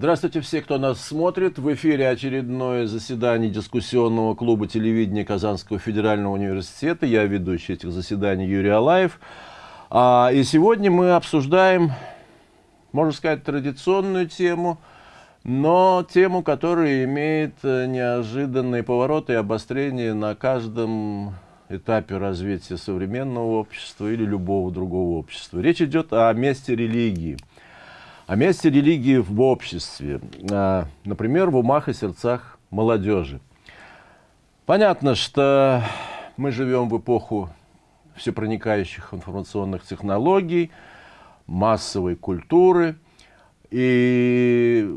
Здравствуйте все, кто нас смотрит. В эфире очередное заседание дискуссионного клуба телевидения Казанского федерального университета. Я ведущий этих заседаний Юрий Алаев. А, и сегодня мы обсуждаем, можно сказать, традиционную тему, но тему, которая имеет э, неожиданные повороты и обострения на каждом этапе развития современного общества или любого другого общества. Речь идет о месте религии – о месте религии в обществе, а, например, в умах и сердцах молодежи. Понятно, что мы живем в эпоху всепроникающих информационных технологий, массовой культуры. И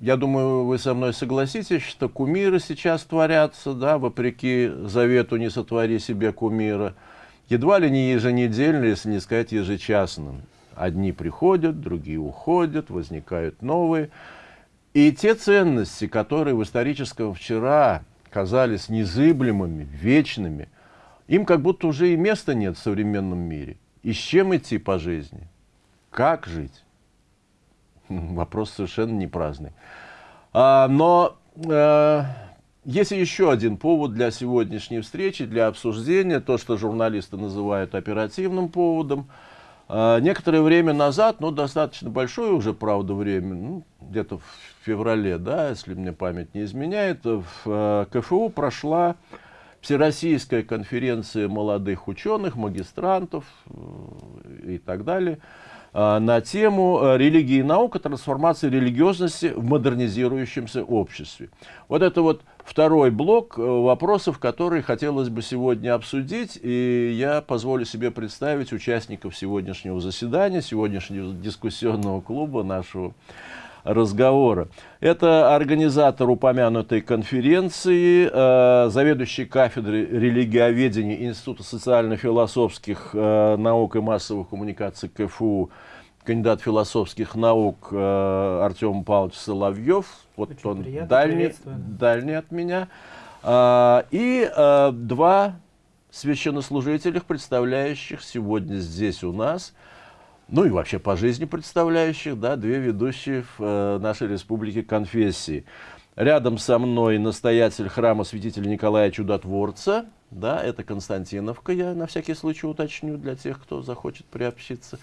я думаю, вы со мной согласитесь, что кумиры сейчас творятся, да, вопреки завету «не сотвори себе кумира», едва ли не еженедельно, если не сказать ежечасно. Одни приходят, другие уходят, возникают новые. И те ценности, которые в историческом вчера казались незыблемыми, вечными, им как будто уже и места нет в современном мире. И с чем идти по жизни? Как жить? Вопрос совершенно не праздный. А, но а, есть еще один повод для сегодняшней встречи, для обсуждения, то, что журналисты называют оперативным поводом – некоторое время назад, ну, достаточно большое уже, правда, время, ну, где-то в феврале, да, если мне память не изменяет, в э, КФУ прошла Всероссийская конференция молодых ученых, магистрантов э, и так далее, а, на тему э, религии и наука, трансформации религиозности в модернизирующемся обществе. Вот это вот второй блок э, вопросов, которые хотелось бы сегодня обсудить, и я позволю себе представить участников сегодняшнего заседания, сегодняшнего дискуссионного клуба нашего разговора. Это организатор упомянутой конференции, э, заведующий кафедрой религиоведения Института социально-философских э, наук и массовых коммуникаций КФУ, кандидат философских наук э, Артем Павлович Соловьев. Вот Очень он дальний, дальний от меня. Э, и э, два священнослужителя, представляющих сегодня здесь у нас – ну и вообще по жизни представляющих, да, две ведущие в э, нашей республике конфессии. Рядом со мной настоятель храма святителя Николая Чудотворца, да, это Константиновка, я на всякий случай уточню для тех, кто захочет приобщиться.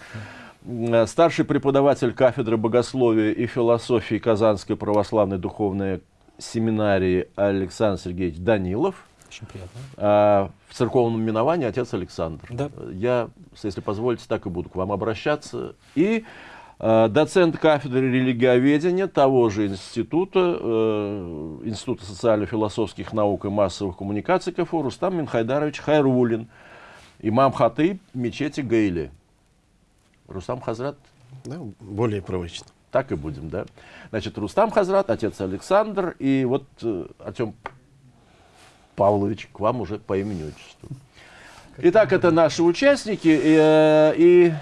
Э, старший преподаватель кафедры богословия и философии Казанской православной духовной семинарии Александр Сергеевич Данилов. Очень приятно. А, в церковном миновании отец Александр. Да. Я, если позволите, так и буду к вам обращаться. И доцент кафедры религиоведения того же института, э, Института социально-философских наук и массовых коммуникаций КФУ Рустам Минхайдарович Хайрулин, имам хатыб мечети Гейли. Рустам Хазрат? Да, более привычно. Так и будем, да. Значит, Рустам Хазрат, отец Александр, и вот э, Артем Павлович, к вам уже по имени отчеству. Итак, это наши участники. И, э, и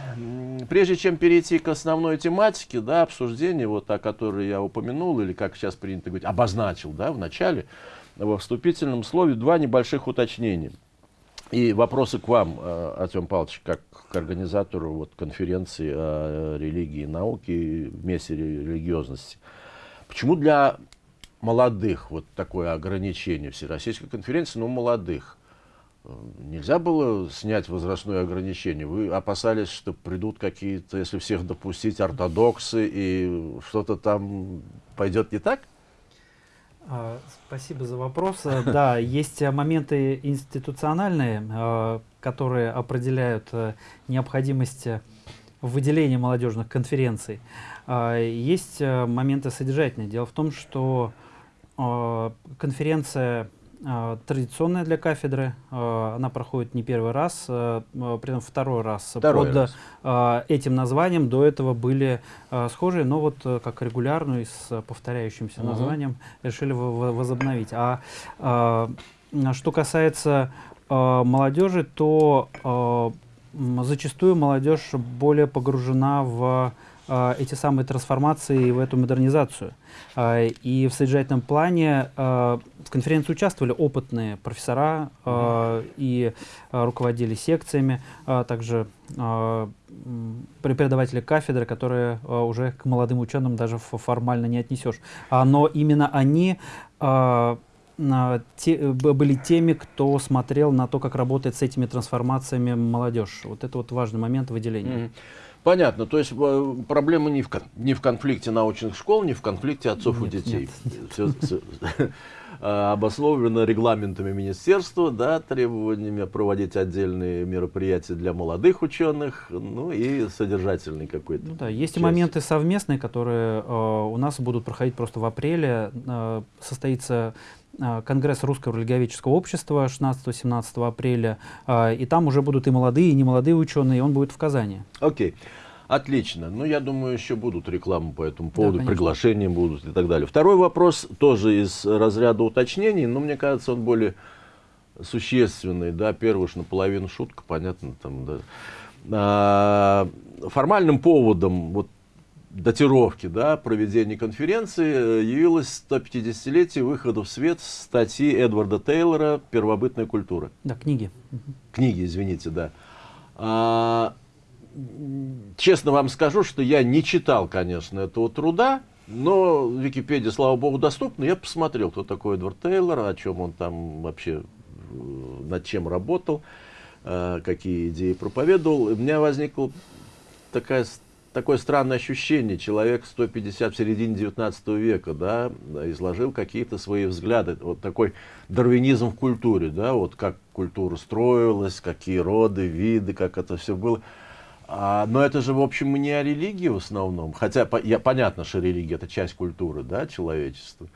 прежде чем перейти к основной тематике, да, обсуждения, вот о которой я упомянул, или как сейчас принято говорить, обозначил да, в начале, во вступительном слове, два небольших уточнения. И вопросы к вам, э, Артем Павлович, как к организатору вот, конференции о религии и науке вместе религиозности. Почему для молодых вот такое ограничение Всероссийской конференции, но молодых. Э, нельзя было снять возрастное ограничение? Вы опасались, что придут какие-то, если всех допустить, ортодоксы, и что-то там пойдет не так? А, спасибо за вопрос. Э, да, есть моменты институциональные, э, которые определяют необходимость выделения молодежных конференций. А, есть моменты содержательные. Дело в том, что конференция традиционная для кафедры. А, она проходит не первый раз, при этом второй раз. Второй Под раз. этим названием до этого были схожие, но вот как регулярную с повторяющимся угу. названием решили возобновить. А что касается молодежи, то зачастую молодежь более погружена в эти самые трансформации в эту модернизацию. Э, и в содержательном плане э, в конференции участвовали опытные профессора и руководили секциями, также преподаватели кафедры, которые уже к молодым ученым даже формально не отнесешь. А, но именно они те, были теми, кто смотрел на то, как работает с этими трансформациями молодежь. Вот это вот важный момент выделения. Понятно. То есть э, проблема не в, не в конфликте научных школ, не в конфликте отцов нет, и детей. Нет, Все, все обусловлено регламентами министерства, да, требованиями проводить отдельные мероприятия для молодых ученых, ну и содержательный какой-то. Ну, да, есть часть. и моменты совместные, которые э, у нас будут проходить просто в апреле. Э, состоится Конгресс Русского религиоведческого общества 16-17 апреля, э, и там уже будут и молодые, и немолодые ученые, и он будет в Казани. Окей. Okay. Отлично. Ну, я думаю, еще будут рекламы по этому поводу, да, приглашения будут и так далее. Второй вопрос тоже из разряда уточнений, но мне кажется, он более существенный. Да, первый уж наполовину шутка, понятно. Там, да. а, формальным поводом вот датировки да, проведения конференции э, явилось 150-летие выхода в свет статьи Эдварда Тейлора «Первобытная культура». Да, книги. Книги, извините, да. А, честно вам скажу, что я не читал, конечно, этого труда, но в Википедии, слава богу, доступно. Я посмотрел, кто такой Эдвард Тейлор, о чем он там вообще, э, над чем работал, э, какие идеи проповедовал. У меня возникла такая такое странное ощущение. Человек 150 в середине 19 века, да, изложил какие-то свои взгляды. Вот такой дарвинизм в культуре, да, вот как культура строилась, какие роды, виды, как это все было. А, но это же, в общем, не о религии в основном. Хотя по, я, понятно, что религия это часть культуры, да, человечества.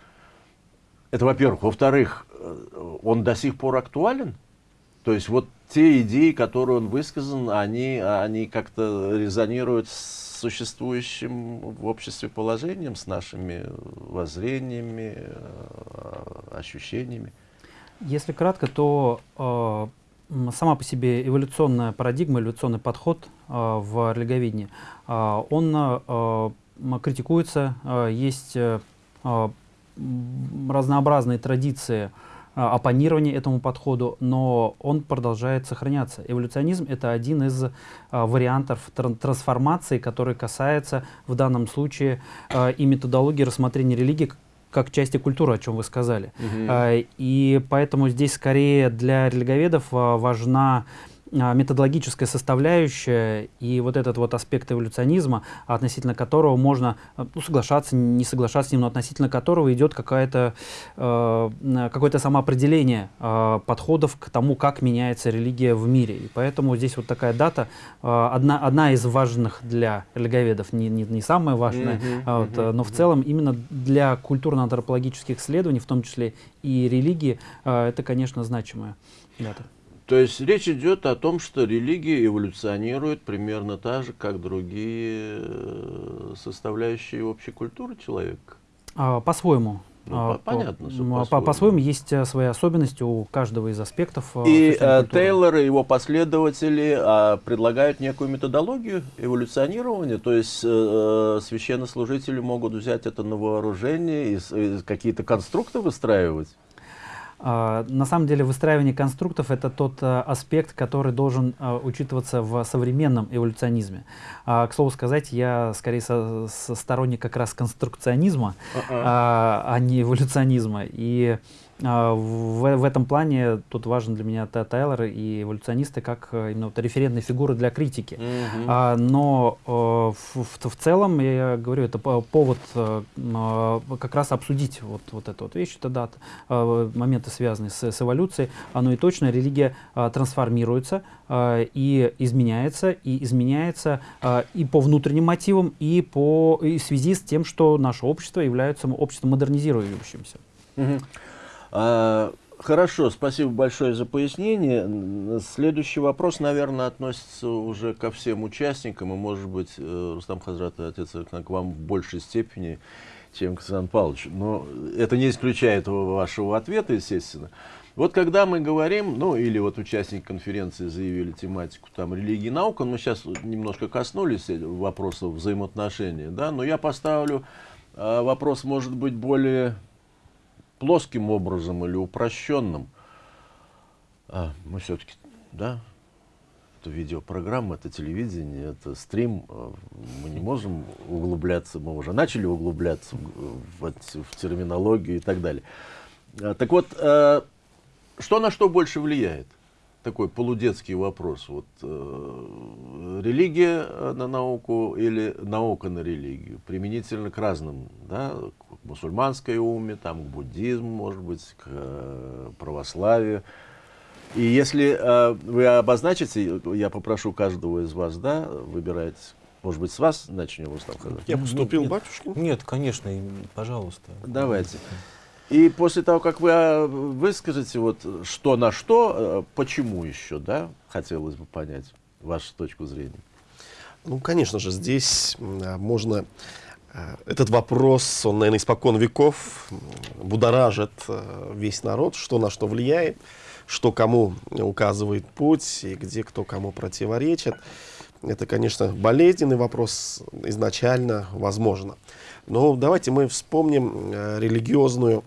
Это, во-первых. Во-вторых, э, он до сих пор актуален. То есть вот те идеи, которые он высказан, они, они как-то резонируют с существующим в обществе положением, с нашими воззрениями, э, ощущениями? Если кратко, то э, сама по себе эволюционная парадигма, эволюционный подход э, в религоведении, э, он э, критикуется, э, есть э, разнообразные традиции, а, оппонирование этому подходу, но он продолжает сохраняться. Эволюционизм — это один из а, вариантов тран трансформации, который касается в данном случае а, и методологии рассмотрения религии как части культуры, о чем вы сказали. Угу. А, и поэтому здесь скорее для религоведов а, важна а, методологическая составляющая и вот этот вот аспект эволюционизма, относительно которого можно а, ну, соглашаться, не соглашаться с ним, но относительно которого идет какое-то э, какое-то самоопределение э, подходов к тому, как меняется религия в мире. И поэтому здесь вот такая дата, э, одна, одна из важных для религоведов, не, не, не самая важная, mm -hmm, а, вот, mm -hmm, но в целом именно для культурно-антропологических исследований, в том числе и религии, э, это, конечно, значимая дата. То есть речь идет о том, что религия эволюционирует примерно так же, как другие э, составляющие общей культуры человека? А, по-своему. Ну, а, понятно, по, по, по-своему есть э, свои особенности у каждого из аспектов. Э, и э, Тейлор и его последователи э, предлагают некую методологию эволюционирования, то есть э, священнослужители могут взять это на вооружение и, и какие-то конструкты выстраивать. А, на самом деле выстраивание конструктов это тот а, аспект, который должен а, учитываться в современном эволюционизме. К слову сказать, я скорее со, со сторонник как раз конструкционизма, uh -uh. а не эволюционизма. И а, в, в этом плане тут важен для меня Тайлор и эволюционисты как э, именно вот референтные фигуры для критики. Mm -hmm. а, но э, в, в целом, я говорю, это повод э, как раз обсудить вот, вот эту вот вещь, это да, моменты, связанные с, с эволюцией. Оно и точно, религия трансформируется и изменяется, и изменяется и по внутренним мотивам, и, по, и в связи с тем, что наше общество является обществом модернизирующимся. Mm -hmm. А, хорошо, спасибо большое за пояснение. Следующий вопрос, наверное, относится уже ко всем участникам, и, может быть, э, Рустам Хазрат, отец к вам в большей степени, чем к Сан Павловичу. Но это не исключает вашего ответа, естественно. Вот когда мы говорим, ну или вот участники конференции заявили тематику там религии и наука, мы сейчас немножко коснулись вопросов взаимоотношений, да, но я поставлю э, вопрос, может быть, более плоским образом или упрощенным. А, мы все-таки, да, это видеопрограмма, это телевидение, это стрим. Э, мы не можем углубляться, мы уже начали углубляться в, в, терминологию и так далее. А, так вот, э, что на что больше влияет? Такой полудетский вопрос. Вот, э, религия на науку или наука на религию? Применительно к разным, да, мусульманской уме, там, к буддизму, может быть, к э, православию. И если э, вы обозначите, я попрошу каждого из вас, да, выбирать, может быть, с вас начнем, Рустам Хазар? Я поступил, батюшка? Нет, конечно, пожалуйста. Давайте. И после того, как вы а, выскажете вот что на что, э, почему еще, да, хотелось бы понять вашу точку зрения. Ну, конечно же, здесь а, можно... А, этот вопрос, он, наверное, испокон веков будоражит весь народ, что на что влияет, что кому указывает путь и где кто кому противоречит. Это, конечно, болезненный вопрос изначально, возможно. Но давайте мы вспомним э, религиозную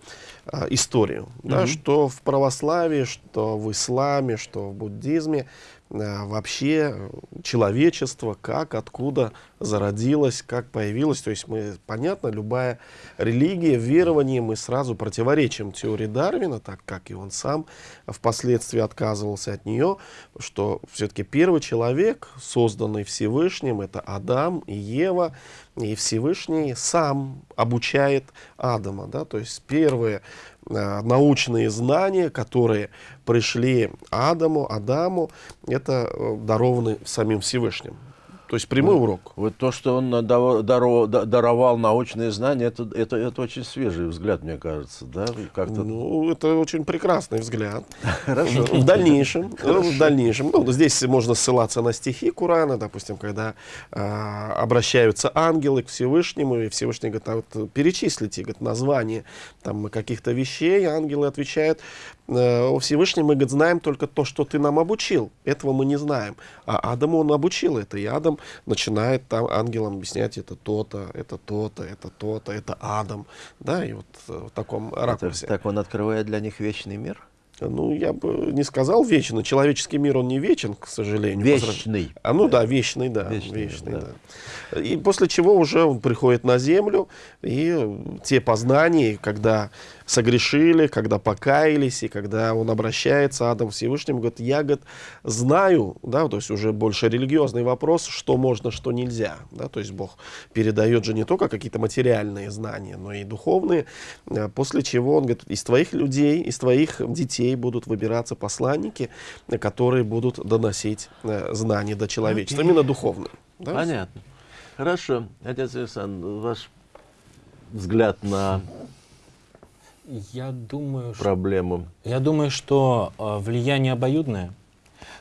э, историю, mm -hmm. да, что в православии, что в исламе, что в буддизме Э, вообще человечество, как, откуда зародилось, как появилось. То есть мы, понятно, любая религия, верование, мы сразу противоречим теории Дарвина, так как и он сам впоследствии отказывался от нее, что все-таки первый человек, созданный Всевышним, это Адам и Ева, и Всевышний сам обучает Адама. Да? То есть первые научные знания, которые пришли Адаму, Адаму, это э, дарованы самим Всевышним. То есть прямой вот, урок. Вот то, что он даровал, даровал научные знания, это, это, это очень свежий взгляд, мне кажется. Да? Как-то... Ну, это очень прекрасный взгляд. Хорошо. В дальнейшем, в дальнейшем, ну, здесь можно ссылаться на стихи Курана, допустим, когда а, обращаются ангелы к Всевышнему, и Всевышний говорит, а вот перечислите говорит, название там, каких-то вещей, ангелы отвечают, Э, о Всевышнем мы говорит, знаем только то, что ты нам обучил. Этого мы не знаем. А Адаму он обучил это. И Адам начинает там ангелам объяснять, это то-то, это то-то, это то-то, это Адам. Да, и вот э, в таком ракурсе. Это, так он открывает для них вечный мир? Ну, я бы не сказал вечный. Человеческий мир, он не вечен, к сожалению. Вечный. А, ну да, вечный, да. Вечный, вечный да. да. И после чего уже он приходит на землю, и те познания, когда согрешили, когда покаялись, и когда он обращается, Адам Всевышним, говорит, я, говорит, знаю, да, то есть уже больше религиозный вопрос, что можно, что нельзя, да, то есть Бог передает же не только какие-то материальные знания, но и духовные, э, после чего он говорит, из твоих людей, из твоих детей будут выбираться посланники, которые будут доносить э, знания до человечества, именно духовные. Да? Понятно. Хорошо. Отец Александр, ваш взгляд на я думаю, проблему? Что, я думаю, что э, влияние обоюдное.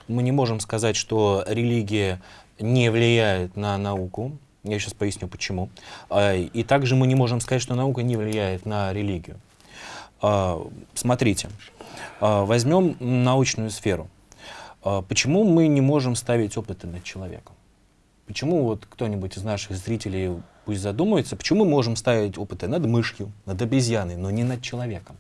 Мы не можем сказать, что религия не влияет на науку. Я сейчас поясню, почему. Э, и также мы не можем сказать, что наука не влияет на религию. Э, смотрите, э, возьмем научную сферу. Почему мы не можем ставить опыты над человеком? Почему вот кто-нибудь из наших зрителей пусть задумается, почему мы можем ставить опыты над мышью, над обезьяной, но не над человеком?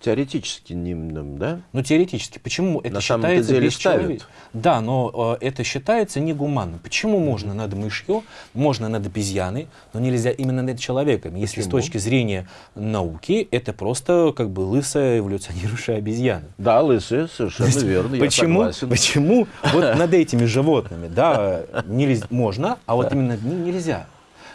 Теоретически не, да? Ну, теоретически. Почему это На считается деле ставят. Да, но э, это считается негуманно. Почему можно над мышью, можно над обезьяной, но нельзя именно над человеком? Почему? Если с точки зрения науки, это просто как бы лысая эволюционирующая обезьяна. Да, лысая, совершенно верно, почему, я согласен. Почему вот над этими животными, да, можно, а вот именно над ним нельзя?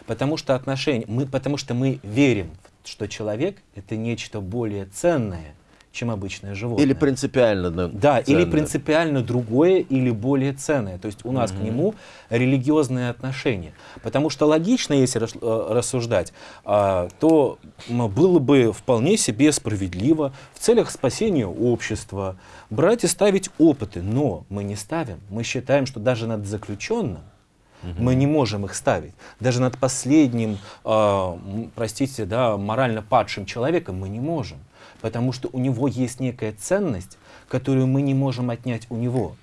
Потому что отношения, мы, потому что мы верим что человек — это нечто более ценное, чем обычное животное. Или принципиально да, Да, ценное. или принципиально другое, или более ценное. То есть у нас угу. к нему религиозные отношения. Потому что логично, если э, рассуждать, а, то было бы вполне себе справедливо в целях спасения общества брать и ставить опыты. Но мы не ставим. Мы считаем, что даже над заключенным Угу. Мы не можем их ставить. Даже над последним, э, простите, да, морально падшим человеком мы не можем. потому что у него есть некая ценность, которую мы не можем отнять у него.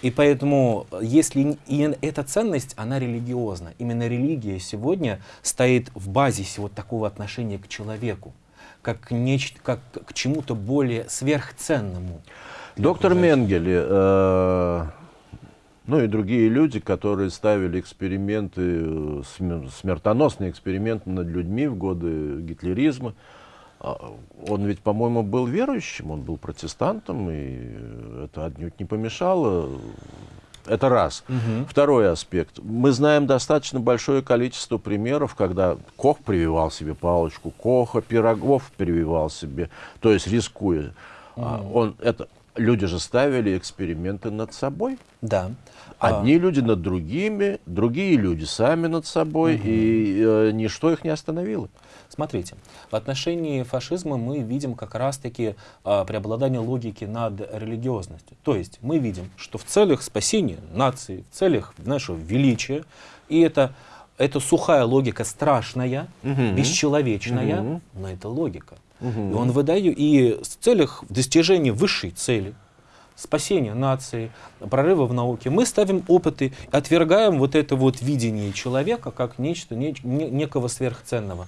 И поэтому, если и эта ценность, она религиозна. Именно религия сегодня стоит в базисе вот такого отношения к человеку, как, к нечто, как к чему-то более сверхценному. Доктор Менгеле, э, ну и другие люди, которые ставили эксперименты, э, смер- смертоносные эксперименты над людьми в годы гитлеризма, а, он ведь, по-моему, был верующим, он был протестантом, и это отнюдь не помешало. Это раз. Второй аспект. Мы знаем достаточно большое количество примеров, когда Кох прививал себе палочку Коха, Пирогов прививал себе, то есть рискуя. А Он, это, люди же ставили эксперименты над собой. Да. А, Одни люди над другими, другие люди сами над собой, и э, ничто их не остановило. Смотрите, в отношении фашизма мы видим как раз-таки а, преобладание логики над религиозностью. То есть мы видим, что в целях спасения нации, в целях нашего величия, и это, это сухая логика страшная, Мгм. бесчеловечная, Мгм. но это логика. Мгм. И он выдает, и в целях достижения высшей цели, спасения нации, прорыва в науке, мы ставим опыты, отвергаем вот это вот видение человека как нечто, не- не- некого сверхценного.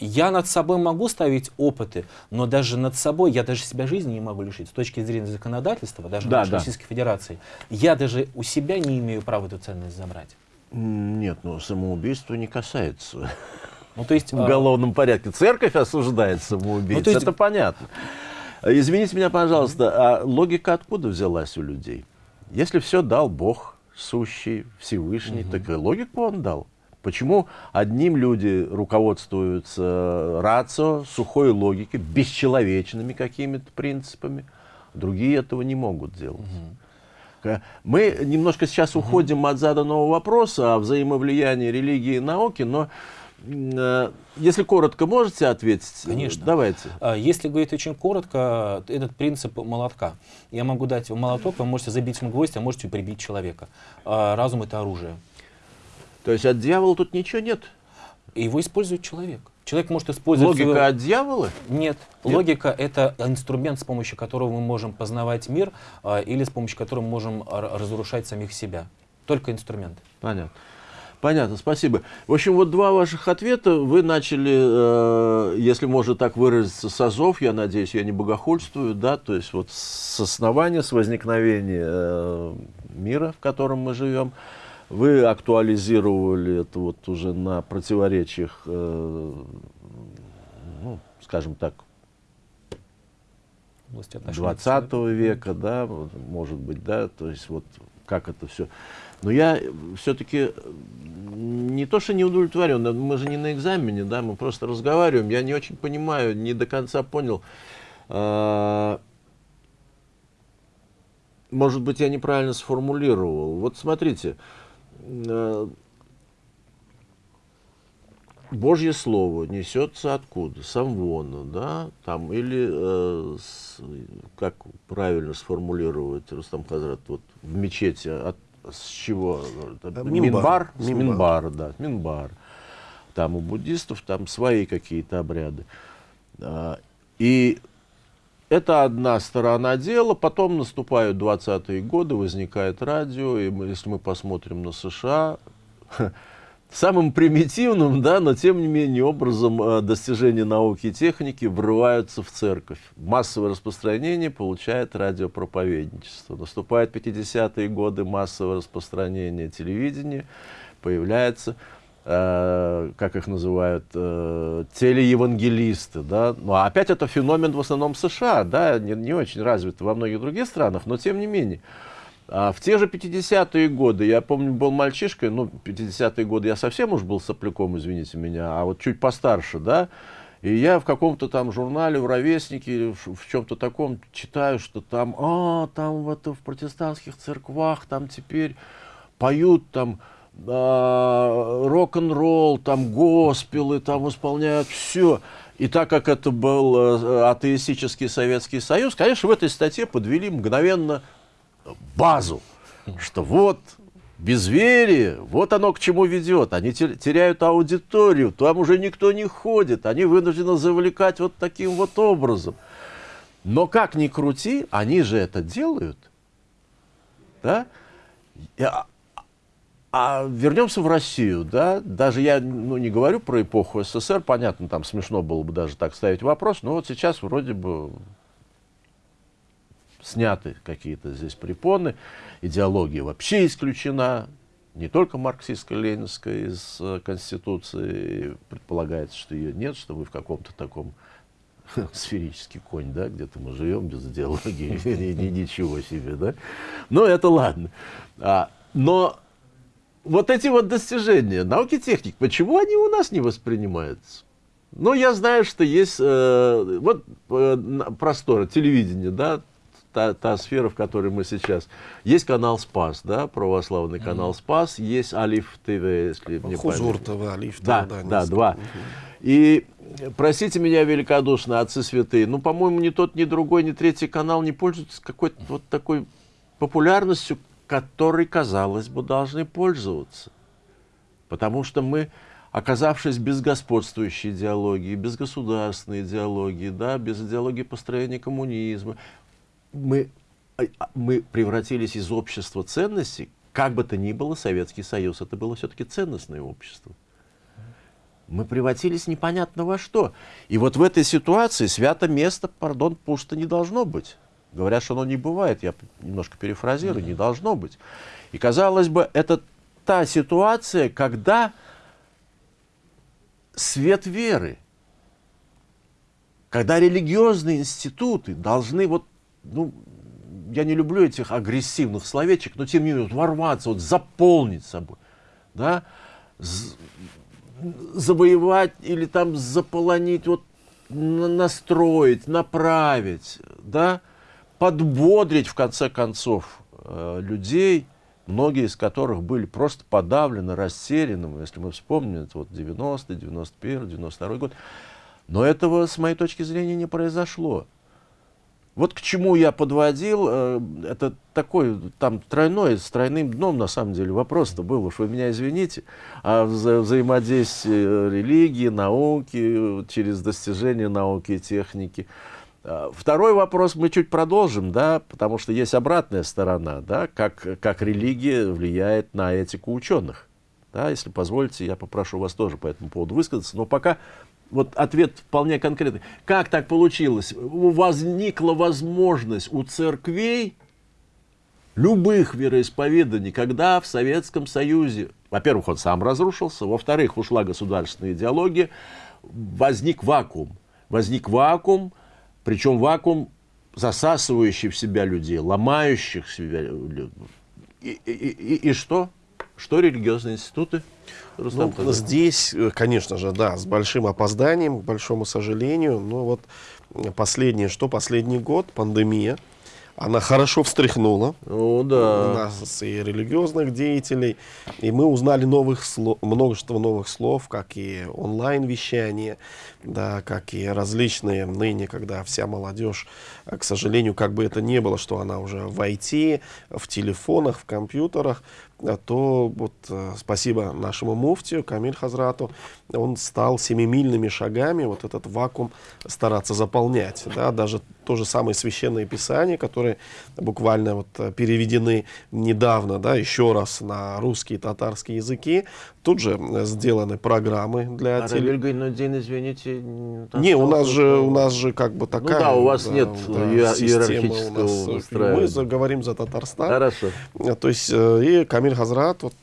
Я над собой могу ставить опыты, но даже над собой я даже себя жизни не могу лишить. С точки зрения законодательства, даже Да, нашей да. Российской Федерации, я даже у себя не имею права эту ценность забрать. Нет, ну самоубийство не касается Ну, то есть, в а, уголовном порядке. Церковь осуждает самоубийц, Ну, то есть- это понятно. Извините меня, пожалуйста, а логика откуда взялась у людей? Если все дал Бог, сущий, Всевышний, так и логику он дал. Почему одним люди руководствуются рацио, сухой логикой, бесчеловечными какими-то принципами, другие этого не могут делать? К- Мы немножко сейчас уходим от заданного вопроса о взаимовлиянии религии и науки, но э, если коротко можете ответить, э, Конечно. давайте. А, Если говорить очень коротко, этот принцип молотка. Я могу дать вам молоток, вы можете забить им гвоздь, а можете прибить человека. Разум — это оружие. То есть от дьявола тут ничего нет? Его использует человек. Человек может использовать... Логика свою- от дьявола? Нет. Нет? Логика — это инструмент, с помощью которого мы можем познавать мир, или с помощью которого мы можем разрушать самих себя. Только инструмент. Понятно. Понятно, спасибо. В общем, вот два ваших ответа. Вы начали, э, если можно так выразиться, с азов, я надеюсь, я не богохульствую, да, то есть вот с основания, с возникновения э, мира, в котором мы живем. Вы актуализировали это вот уже на противоречиях, э, ну, скажем так, в области отношений 20 века, да, может быть, да, то есть вот как это все. Но я все-таки не то, что не удовлетворен, мы же не на экзамене, да, мы просто разговариваем, я не очень понимаю, не до конца понял. А, Может быть, я неправильно сформулировал. Вот смотрите, э, Божье Слово несется откуда? С Амвона, да, там, или, э, с- как правильно сформулировать, Рустам Хазрат, вот в мечети, от, с чего? Э, Минбар? минбар. Минбар. Да, Минбар. Там у буддистов там свои какие-то обряды. А, И это одна сторона дела, потом наступают 20-е годы, возникает радио, и мы- если мы посмотрим на США, самым примитивным, да, но тем не менее образом э, достижения науки и техники врываются в церковь. Массовое распространение получает радиопроповедничество. Наступают 50-е годы, массовое распространение телевидения, появляется э, как их называют, э, телеевангелисты, да, ну, а опять это феномен в основном США, да, не, не очень развит во многих других странах, но тем не менее. А в те же 50-е годы, я помню, был мальчишкой, ну, 50-е годы я совсем уж был сопляком, извините меня, а вот чуть постарше, да, и я в каком-то там журнале, в «Ровеснике», в, чем-то таком читаю, что там, а, там в, это, в протестантских церквах, там теперь поют там а, рок-н-ролл, там госпелы, там исполняют все. И так как это был э, атеистический Советский Союз, конечно, в этой статье подвели мгновенно базу, что вот безверие, вот оно к чему ведет. Они те- теряют аудиторию, там уже никто не ходит, они вынуждены завлекать вот таким вот образом. Но как ни крути, они же это делают. Да? И, а, а вернемся в Россию, да, даже я ну, не говорю про эпоху СССР, понятно, там смешно было бы даже так ставить вопрос, но вот сейчас вроде бы сняты какие-то здесь препоны, идеология вообще исключена, не только марксистско-ленинская из э, Конституции, предполагается, что ее нет, что мы в каком-то таком сферический конь, да, где-то мы живем без идеологии, ничего себе, да. Но это ладно. А, но вот эти вот достижения науки техник, почему они у нас не воспринимаются? Ну, я знаю, что есть э, вот э, просторы, телевидение, да, та, та сфера, в которой мы сейчас. Есть канал Спас, да, православный канал Спас, есть Алиф ТВ, если мне Хузур. ТВ, Алиф ТВ, Да, да, да, два. И простите меня великодушно, отцы святые, ну, по-моему, ни тот, ни другой, ни третий канал не пользуются какой-то вот такой популярностью, которой, казалось бы, должны пользоваться. Потому что мы, оказавшись без господствующей идеологии, без государственной идеологии, да, без идеологии построения коммунизма, мы, а, а, мы превратились из общества ценностей, как бы то ни было, Советский Союз, это было все-таки ценностное общество. Мы превратились непонятно во что. И вот в этой ситуации свято место, пардон, пусто не должно быть. Говорят, что оно не бывает, я немножко перефразирую, не должно быть. И казалось бы, это та ситуация, когда свет веры, когда религиозные институты должны вот, ну, я не люблю этих агрессивных словечек, но тем не менее вот ворваться, вот заполнить собой, да, завоевать или там заполонить, вот на- настроить, направить, да, подбодрить в конце концов э, людей, многие из которых были просто подавлены, растеряны, если мы вспомним, это вот 90 91 92 год. Но этого, с моей точки зрения, не произошло. Вот к чему я подводил, э, это такой, там, тройной, с тройным дном, на самом деле, вопрос-то был, уж вы меня извините, о вза- взаимодействии религии, науки, через достижения науки и техники. А, Второй вопрос мы чуть продолжим, да, потому что есть обратная сторона, да, как, как религия влияет на этику ученых. Да, если позволите, я попрошу вас тоже по этому поводу высказаться, но пока вот ответ вполне конкретный. Как так получилось? Возникла возможность у церквей любых вероисповеданий, когда в Советском Союзе, во-первых, он сам разрушился, во-вторых, ушла государственная идеология, возник вакуум. Возник вакуум, причем вакуум, засасывающий в себя людей, ломающих себя. И, и- и- и что? Что религиозные институты? Рустам Ну, здесь, э, конечно же, да, с большим опозданием, к большому сожалению. Но вот последнее, что последний год, пандемия, она хорошо встряхнула Ну да. нас и религиозных деятелей. И мы узнали новых слов, множество новых слов, как и онлайн-вещание, да, как и различные ныне, когда вся молодежь, э, к сожалению, как бы это ни было, что она уже в IT, в телефонах, в компьютерах, то вот э, спасибо нашему муфтию Камиль Хазрату, он стал семимильными шагами вот этот вакуум стараться заполнять. Да, даже то же самое священное писание, которые буквально вот э, переведены недавно, да, еще раз на русский и татарский языки. Тут же э, сделаны программы для А теле- Равиль Гайнуддин, извините, не, у нас же, что-то- у нас же как бы такая. да, у вас нет иер- система иерархического у нас, э. Мы за- говорим за Татарстан. Хорошо. Э, То есть э, и Камиль Хазрат вот,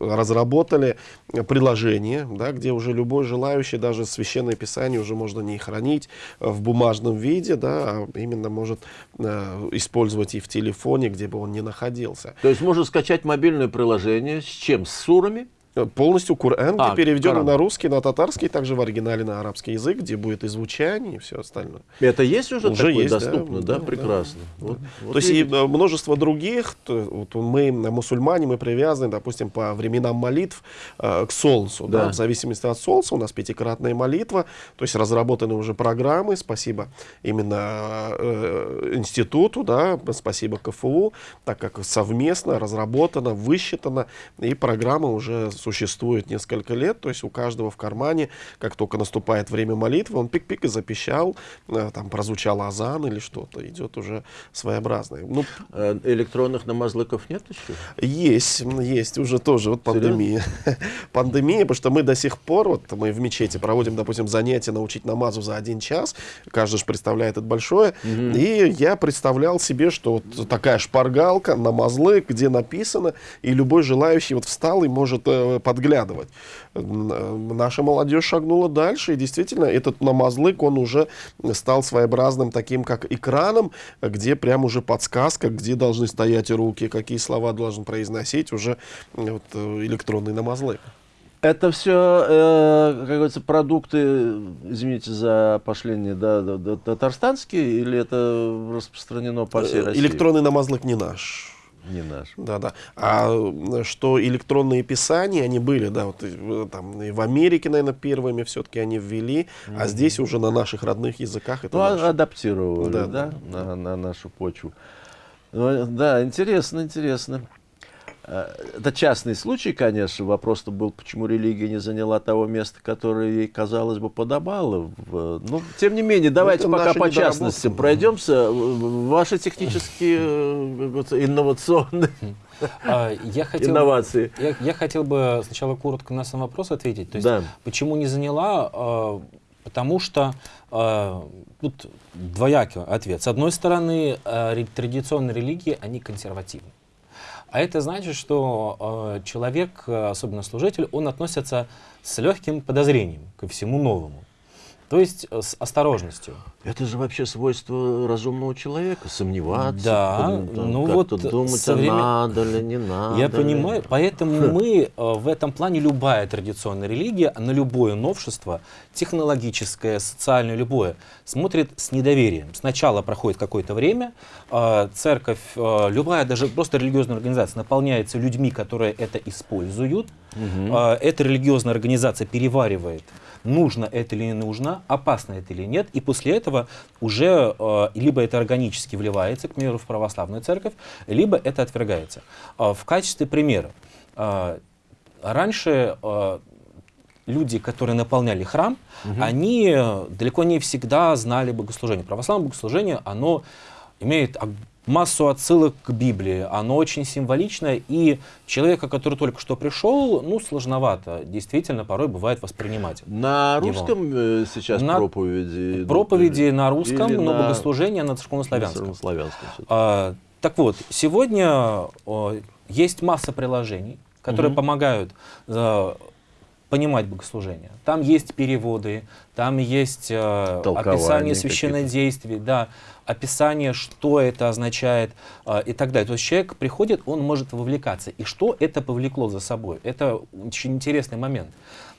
разработали э, приложение, да, где уже любой желающий, даже священное писание уже можно не хранить э, в бумажном виде, да, а именно может э, использовать и в телефоне, где бы он ни находился. То есть можно скачать мобильное приложение с чем? С сурами? Э, Полностью Кур'ан, А, переведен Коран. на русский, на татарский, также в оригинале на арабский язык, где будет и звучание, и все остальное. Это есть уже, Уже такое есть, да, доступно, да? да, Прекрасно. Вот- вот То есть и множество других, то, вот мы, мусульмане, мы привязаны, допустим, по временам молитв э, к солнцу. Да. Да. в зависимости от солнца у нас пятикратная молитва, то есть разработаны уже программы, спасибо именно э, институту, да, спасибо КФУ, так как совместно разработано, высчитано, и программы уже существуют существует несколько лет, то есть у каждого в кармане, как только наступает время молитвы, он пик-пик и запищал, э, там прозвучал азан или что-то, идет уже своеобразное. Ну, Э, Электронных намазлыков нет еще? есть, есть уже тоже вот пандемия. Пандемия, потому что мы до сих пор, вот мы в мечети проводим, допустим, занятия научить намазу за один час, каждый же представляет это большое, и я представлял себе, что вот такая шпаргалка, намазлык, где написано, и любой желающий вот встал и может э, подглядывать. Э, Наша молодежь шагнула дальше, и действительно этот намазлык, он уже стал своеобразным таким, как экраном, где прям уже подсказка, где должны стоять руки, какие слова должен произносить уже э, вот, э, электронный намазлык. Это все, как говорится, продукты, извините за пошление, да, да, да, татарстанские, или это распространено по всей Э, России? Электронный намазлык не наш. Не наш. Да, да. А э, что электронные писания, они были, да, вот э, там и в Америке, наверное, первыми все-таки они ввели, а здесь уже на наших родных языках это Ну, а- наше. адаптировали, да, Да, на, на нашу почву. Ну, Да, интересно, интересно. Э, Это частный случай, конечно. Вопрос-то был, почему религия не заняла того места, которое ей, казалось бы, подобало. в- Ну, тем не менее, давайте это пока по частностям пройдемся. Ваши технические э, вот, инновационные А, Я хотел, инновации. я, я хотел бы сначала коротко на сам вопрос ответить. То есть, Да. почему не заняла? А, Потому что а, тут двоякий ответ. С одной стороны, ре- традиционные религии, они консервативны. А это значит, что э, человек, э, особенно служитель, он относится с легким подозрением ко всему новому. То есть э, с осторожностью. Это же вообще свойство разумного человека, сомневаться, Да, там, ну вот думать, со а надо ли, не надо Я ли. понимаю, поэтому мы э, в этом плане любая традиционная религия на любое новшество, технологическое, социальное, любое, смотрит с недоверием. Сначала проходит какое-то время, э, церковь, э, любая, даже просто религиозная организация наполняется людьми, которые это используют. Э, Эта религиозная организация переваривает, нужно это или не нужно, опасно это или нет, и после этого уже э, либо это органически вливается, к примеру, в православную церковь, либо это отвергается. Э, В качестве примера, раньше люди, которые наполняли храм, они э, далеко не всегда знали богослужение. Православное богослужение, оно имеет массу отсылок к Библии, оно очень символичное, и человека, который только что пришел, ну, сложновато, действительно, порой бывает воспринимать. На Его. русском э, сейчас На- проповеди? идут Проповеди или- на русском, или но на- богослужение на церковнославянском. славянском? А, так вот, сегодня о, есть масса приложений, которые Мгм. помогают э, понимать богослужение. Там есть переводы, там есть э, описание священнодействий, да, описание, что это означает э, и так далее. То есть человек приходит, он может вовлекаться. И что это повлекло за собой? Это очень интересный момент.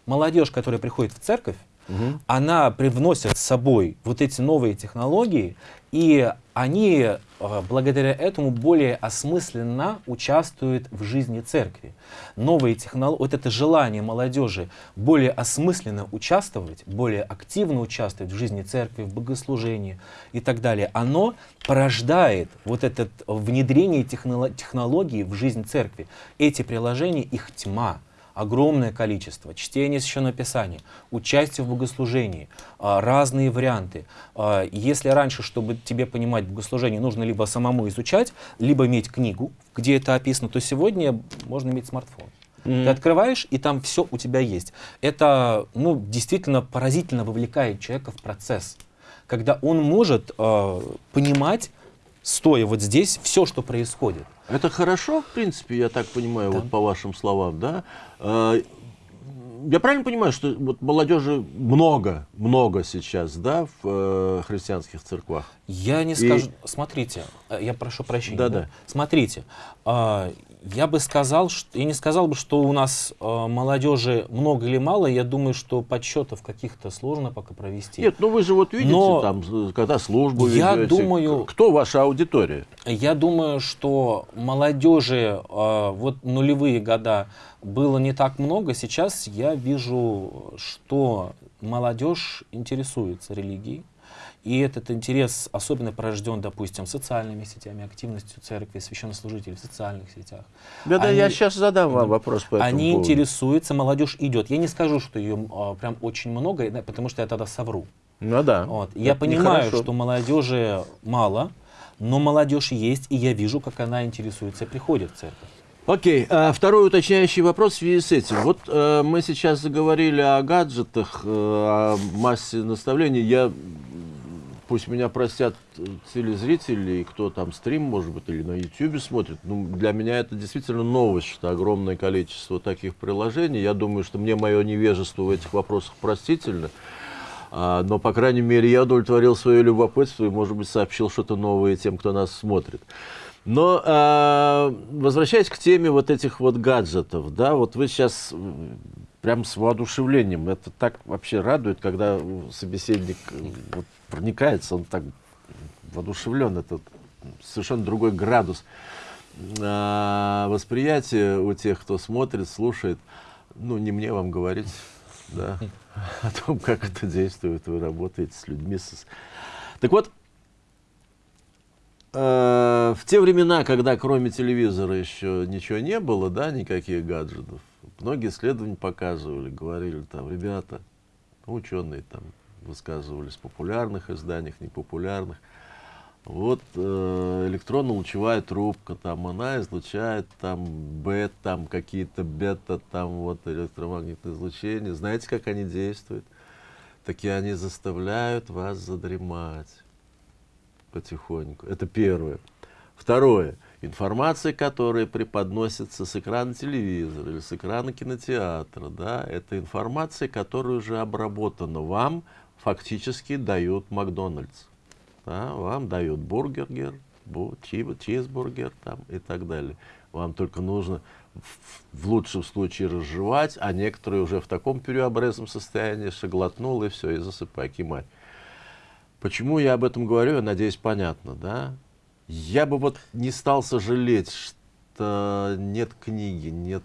Молодежь, которая приходит в церковь, Мгм. она привносит с собой вот эти новые технологии, и они э, благодаря этому более осмысленно участвуют в жизни церкви. Новые технологии, вот это желание молодежи более осмысленно участвовать, более активно участвовать в жизни церкви, в богослужении и так далее, оно порождает вот это внедрение техноло- технологий в жизнь церкви. Эти приложения, их тьма огромное количество, чтение Священного Писания, участие в богослужении, а, разные варианты. А, Если раньше, чтобы тебе понимать богослужение, нужно либо самому изучать, либо иметь книгу, где это описано, то сегодня можно иметь смартфон. Ты открываешь, и там все у тебя есть. Это ну, действительно поразительно вовлекает человека в процесс, когда он может э, понимать, стоя вот здесь, все, что происходит. Это хорошо, в принципе, я так понимаю, Да. вот по вашим словам, да? Э, Я правильно понимаю, что вот молодежи много, много сейчас, да, в э, христианских церквах? Я не И- скажу. Смотрите, э, я прошу прощения. Да-да. Смотрите, а, я бы сказал, что я не сказал бы, что у нас а, молодежи много или мало. Я думаю, что подсчетов каких-то сложно пока провести. Нет, ну вы же вот видите, Но там, э, когда службу я ведете, думаю- кто ваша аудитория? Я думаю, что молодежи а, вот нулевые года было не так много. Сейчас я вижу, что молодежь интересуется религией. И этот интерес особенно порожден, допустим, социальными сетями, активностью церкви, священнослужителей в социальных сетях. Да, да, я сейчас задам вам вопрос по этому Они поводу. интересуются, молодежь идет. Я не скажу, что ее а, прям очень много, потому что я тогда совру. Ну да. Вот. Я понимаю, нехорошо. что молодежи мало, но молодежь есть, и я вижу, как она интересуется и приходит в церковь. Окей, а, второй уточняющий вопрос в связи с этим. Вот э, мы сейчас заговорили о гаджетах, э, о массе наставлений. Я, пусть меня простят э, телезрители, и кто там стрим, может быть, или на YouTube смотрит, ну, для меня это действительно новость, что огромное количество таких приложений. Я думаю, что мне мое невежество в этих вопросах простительно. А, но, по крайней мере, я удовлетворил свое любопытство и, может быть, сообщил что-то новое тем, кто нас смотрит. Но а, возвращаясь к теме вот этих вот гаджетов, да, вот вы сейчас прям с воодушевлением, это так вообще радует, когда собеседник э, вот, проникается, он так воодушевлен, это совершенно другой градус а, восприятия у тех, кто смотрит, слушает. Ну, не мне вам говорить, да, о том, как это действует, вы работаете с людьми. Так вот, э, в те времена, когда кроме телевизора еще ничего не было, да, никаких гаджетов, многие исследования показывали, говорили там, ребята, ну, ученые там высказывались в популярных изданиях, непопулярных, вот э, электронно-лучевая трубка, там она излучает там бета, там какие-то бета, там вот электромагнитное излучение. Знаете, как они действуют? Такие они заставляют вас задремать потихоньку. Это первое. Второе. Информация, которая преподносится с экрана телевизора или с экрана кинотеатра, да, это информация, которая уже обработана вам, фактически дают Макдональдс. Да, вам дают бургер, бу- чи- чизбургер там, и так далее. Вам только нужно в, лучшем случае разжевать, а некоторые уже в таком переобрезанном состоянии, что глотнул и все, и засыпай, кимать. Почему я об этом говорю, я надеюсь, понятно, да? Я бы вот не стал сожалеть, что нет книги, нет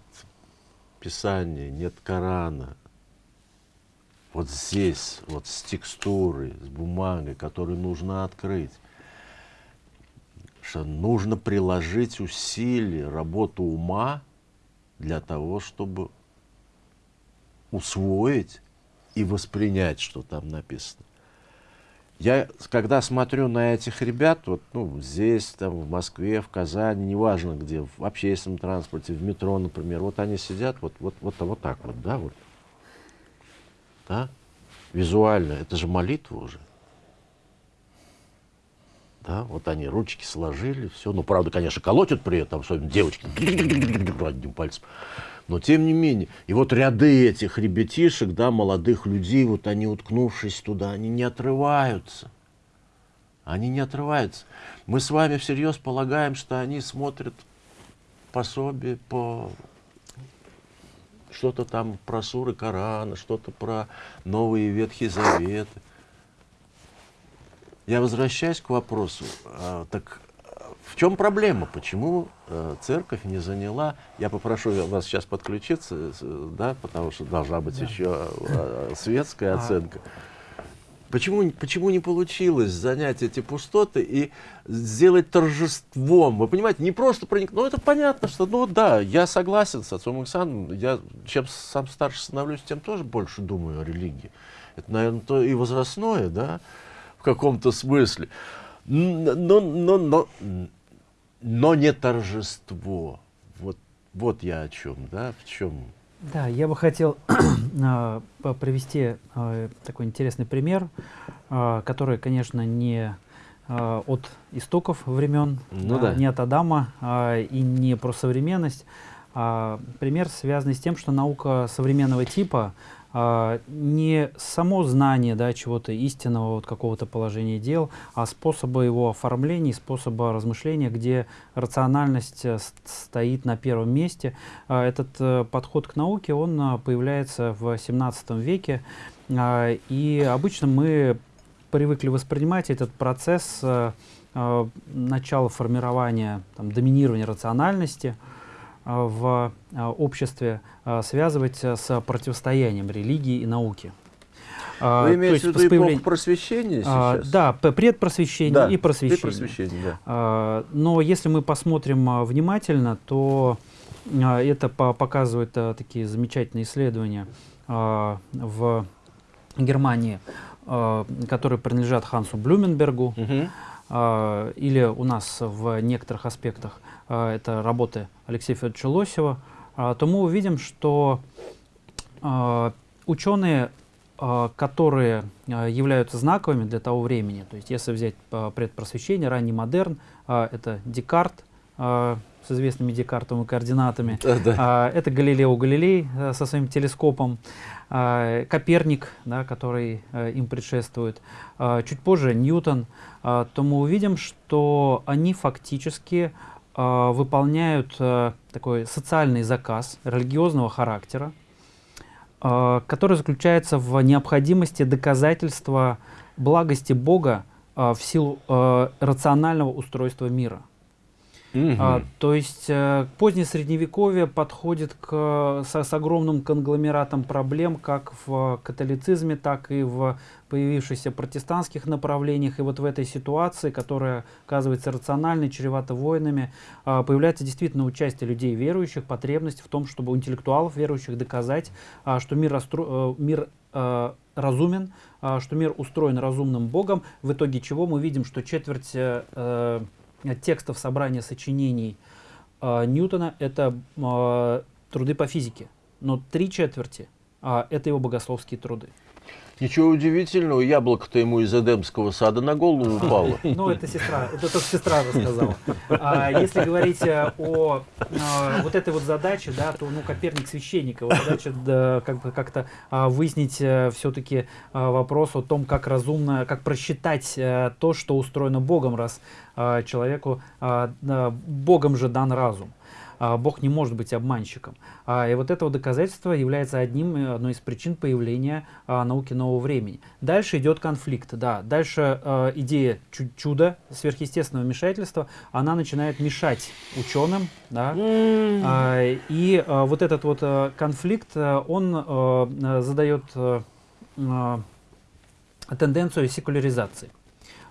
писания, нет Корана. Вот здесь, вот с текстурой, с бумагой, которую нужно открыть. Что нужно приложить усилия, работу ума для того, чтобы усвоить и воспринять, что там написано. Я, когда смотрю на этих ребят, вот, ну, здесь, там, в Москве, в Казани, неважно где, в общественном транспорте, в метро, например, вот они сидят, вот, вот, вот, вот так вот, да, вот, да, визуально, это же молитва уже. Да, вот они ручки сложили, все. Ну, правда, конечно, колотят при этом, особенно девочки, одним пальцем. Но тем не менее, и вот ряды этих ребятишек, да, молодых людей, вот они, уткнувшись туда, они не отрываются. Они не отрываются. Мы с вами всерьез полагаем, что они смотрят пособие по что-то там про суры Корана, что-то про Новые Ветхие Заветы. Я возвращаюсь к вопросу. а, так а, в чем проблема? Почему э, церковь не заняла? Я попрошу вас сейчас подключиться, да, потому что должна быть еще э, светская А. оценка. Почему, почему не получилось занять эти пустоты и сделать торжеством? Вы понимаете, не просто проник... Ну, это понятно, что, ну да, я согласен с отцом Александром. Я чем сам старше становлюсь, тем тоже больше думаю о религии. Это, наверное, то и возрастное, да, в каком-то смысле. Но, но, но, но не торжество. Вот, вот я о чем, да, в чем. Да, я бы хотел а, привести а, такой интересный пример, а, который, конечно, не от истоков времен, Ну да. не от Адама и не про современность. пример, связанный с тем, что наука современного типа не само знание да, чего-то истинного, вот какого-то положения дел, а способы его оформления, способа размышления, где рациональность э, стоит на первом месте. А, Этот э, подход к науке, он а, появляется в 17 веке, а, и обычно мы привыкли воспринимать этот процесс э, э, начала формирования, там, доминирования рациональности э, в э, обществе э, связывать э, с противостоянием религии и науки. А, Вы то имеете в виду с эпоху просвещения А, сейчас? да, предпросвещение Да, и просвещение. Просвещение, да. А, Но если мы посмотрим а, внимательно, то а, это по- показывают а, такие замечательные исследования а, в Германии, а, которые принадлежат Хансу Блюменбергу, Мгм. А, или у нас в некоторых аспектах а, это работы Алексея Федоровича Лосева, а, то мы увидим, что ученые, которые являются знаковыми для того времени, то есть если взять предпросвещение, ранний модерн, это Декарт с известными Декартовыми координатами, Да, да. а, это Галилео Галилей э, со своим телескопом, а, Коперник, да, который э, им предшествует, а, чуть позже Ньютон, то мы увидим, что они фактически выполняют э, такой социальный заказ религиозного характера, который заключается в необходимости доказательства благости Бога в силу рационального устройства мира. Мгм. А, то есть э, позднее средневековье подходит к, со- с, огромным конгломератом проблем как в католицизме, так и в появившихся протестантских направлениях. И вот в этой ситуации, которая оказывается рациональной, чревата войнами, а, появляется действительно участие людей верующих, потребность в том, чтобы у интеллектуалов верующих доказать, а, что мир, растро- э, мир э, разумен, а, что мир устроен разумным Богом, в итоге чего мы видим, что четверть э, э, текстов собрания сочинений э, Ньютона это э, труды по физике, но три четверти а, это его богословские труды. Ничего удивительного, яблоко-то ему из Эдемского сада на голову упало. Ну, это сестра, это только сестра рассказала. А если говорить э, о э, вот этой вот задаче, да, то, ну, Коперник священник, его задача да, как бы как-то а, выяснить все-таки вопрос о том, как разумно, как просчитать э, то, что устроено Богом, раз а, человеку, а, Богом же дан разум. А, Бог не может быть обманщиком. А, И вот это вот доказательство является одним, э, одной из причин появления а, науки нового времени. Дальше идет конфликт, да. Дальше идея чу- чуда, сверхъестественного вмешательства, она начинает мешать ученым, да. И вот этот вот э, конфликт, э, он задает тенденцию секуляризации.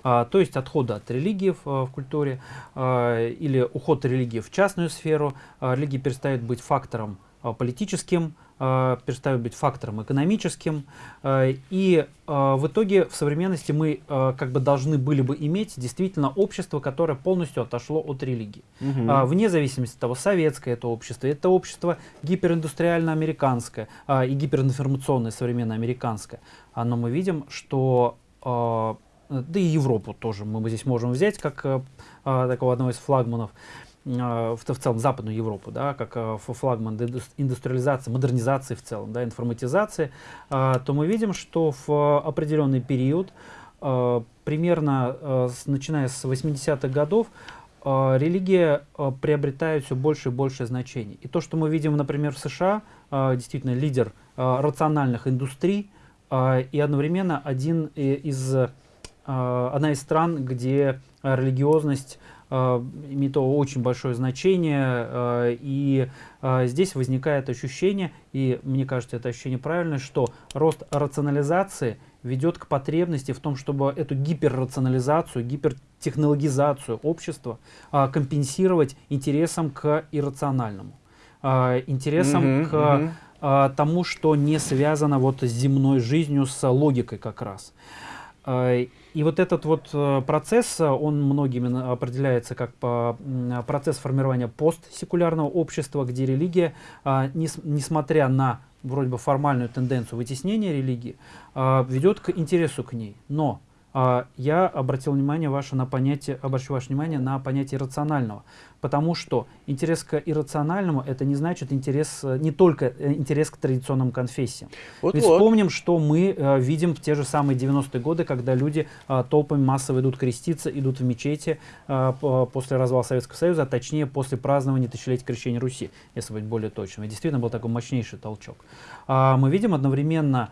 А, то есть отхода от религии в, э, в культуре а, или уход религии в частную сферу. А, религия перестает быть фактором политическим, перестает быть фактором экономическим. И в итоге в современности мы как бы должны были бы иметь действительно общество, которое полностью отошло от религии. А, вне зависимости от того, советское это общество, это общество гипериндустриально-американское и гиперинформационное современно-американское. Но мы видим, что да и Европу тоже мы здесь можем взять как а, а, такого одного из флагманов а, в, в целом Западную Европу, да, как ф- флагман индус- индустриализации, модернизации в целом, да, информатизации, а, то мы видим, что в определенный период, а, примерно с- начиная с 80-х годов, религия приобретает все больше и больше значений. И то, что мы видим, например, в США, действительно лидер рациональных индустрий и одновременно один из, одна из стран, где а, религиозность а, имеет очень большое значение, и здесь возникает ощущение, и мне кажется, это ощущение правильное, что рост рационализации ведет к потребности в том, чтобы эту гиперрационализацию, гипертехнологизацию общества компенсировать интересом к иррациональному, интересом Мгм, к мгм. а, тому, что не связано вот с земной жизнью, с логикой как раз. И вот этот вот э, процесс, э, он многими определяется как процесс формирования постсекулярного общества, где религия, а, нес- несмотря на вроде бы формальную тенденцию вытеснения религии, а, ведет к интересу к ней. Но я обратил внимание ваше на понятие, обращу ваше внимание на понятие рационального, потому что интерес к иррациональному это не значит интерес э, не только э, интерес к традиционным конфессиям. Вот Ведь вот. вспомним, что мы э, видим в те же самые 90-е годы, когда люди э, толпами массово идут креститься, идут в мечети э, по- после развала Советского Союза, а точнее после празднования тысячелетия крещения Руси, если быть более точным. И действительно был такой мощнейший толчок. А, мы видим одновременно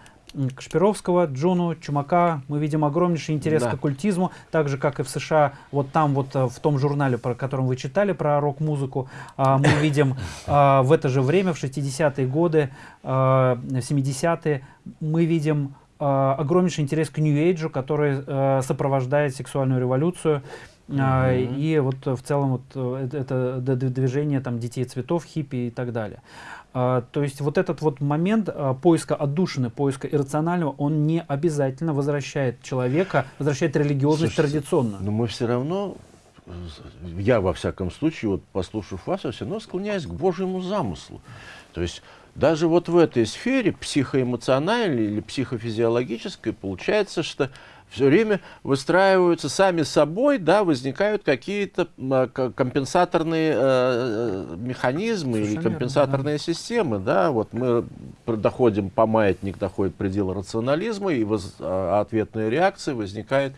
Кашпировского, Джуну, Чумака, мы видим огромнейший интерес Да. к оккультизму, так же, как и в США, вот там вот э, в том журнале, про котором вы читали, про рок-музыку, а, мы видим а, в это же время, в 60-е годы, а, в 70-е, мы видим огромнейший интерес к нью-эйджу, который э, сопровождает сексуальную революцию. А, И вот э, в целом вот э, это, движение там детей цветов, хиппи и так далее. То есть вот этот вот момент поиска отдушины, поиска иррационального, он не обязательно возвращает человека, возвращает религиозность Слушайте, традиционную. Но мы все равно, я во всяком случае, вот послушав вас, я все равно склоняюсь к Божьему замыслу. То есть даже вот в этой сфере психоэмоциональной или психофизиологической получается, что все время выстраиваются сами собой, да, возникают какие-то а, ко- компенсаторные э, э, механизмы или Совершенно верно, компенсаторные системы, да, вот мы доходим по маятник, доходит предел рационализма, и воз- а, ответная реакция возникает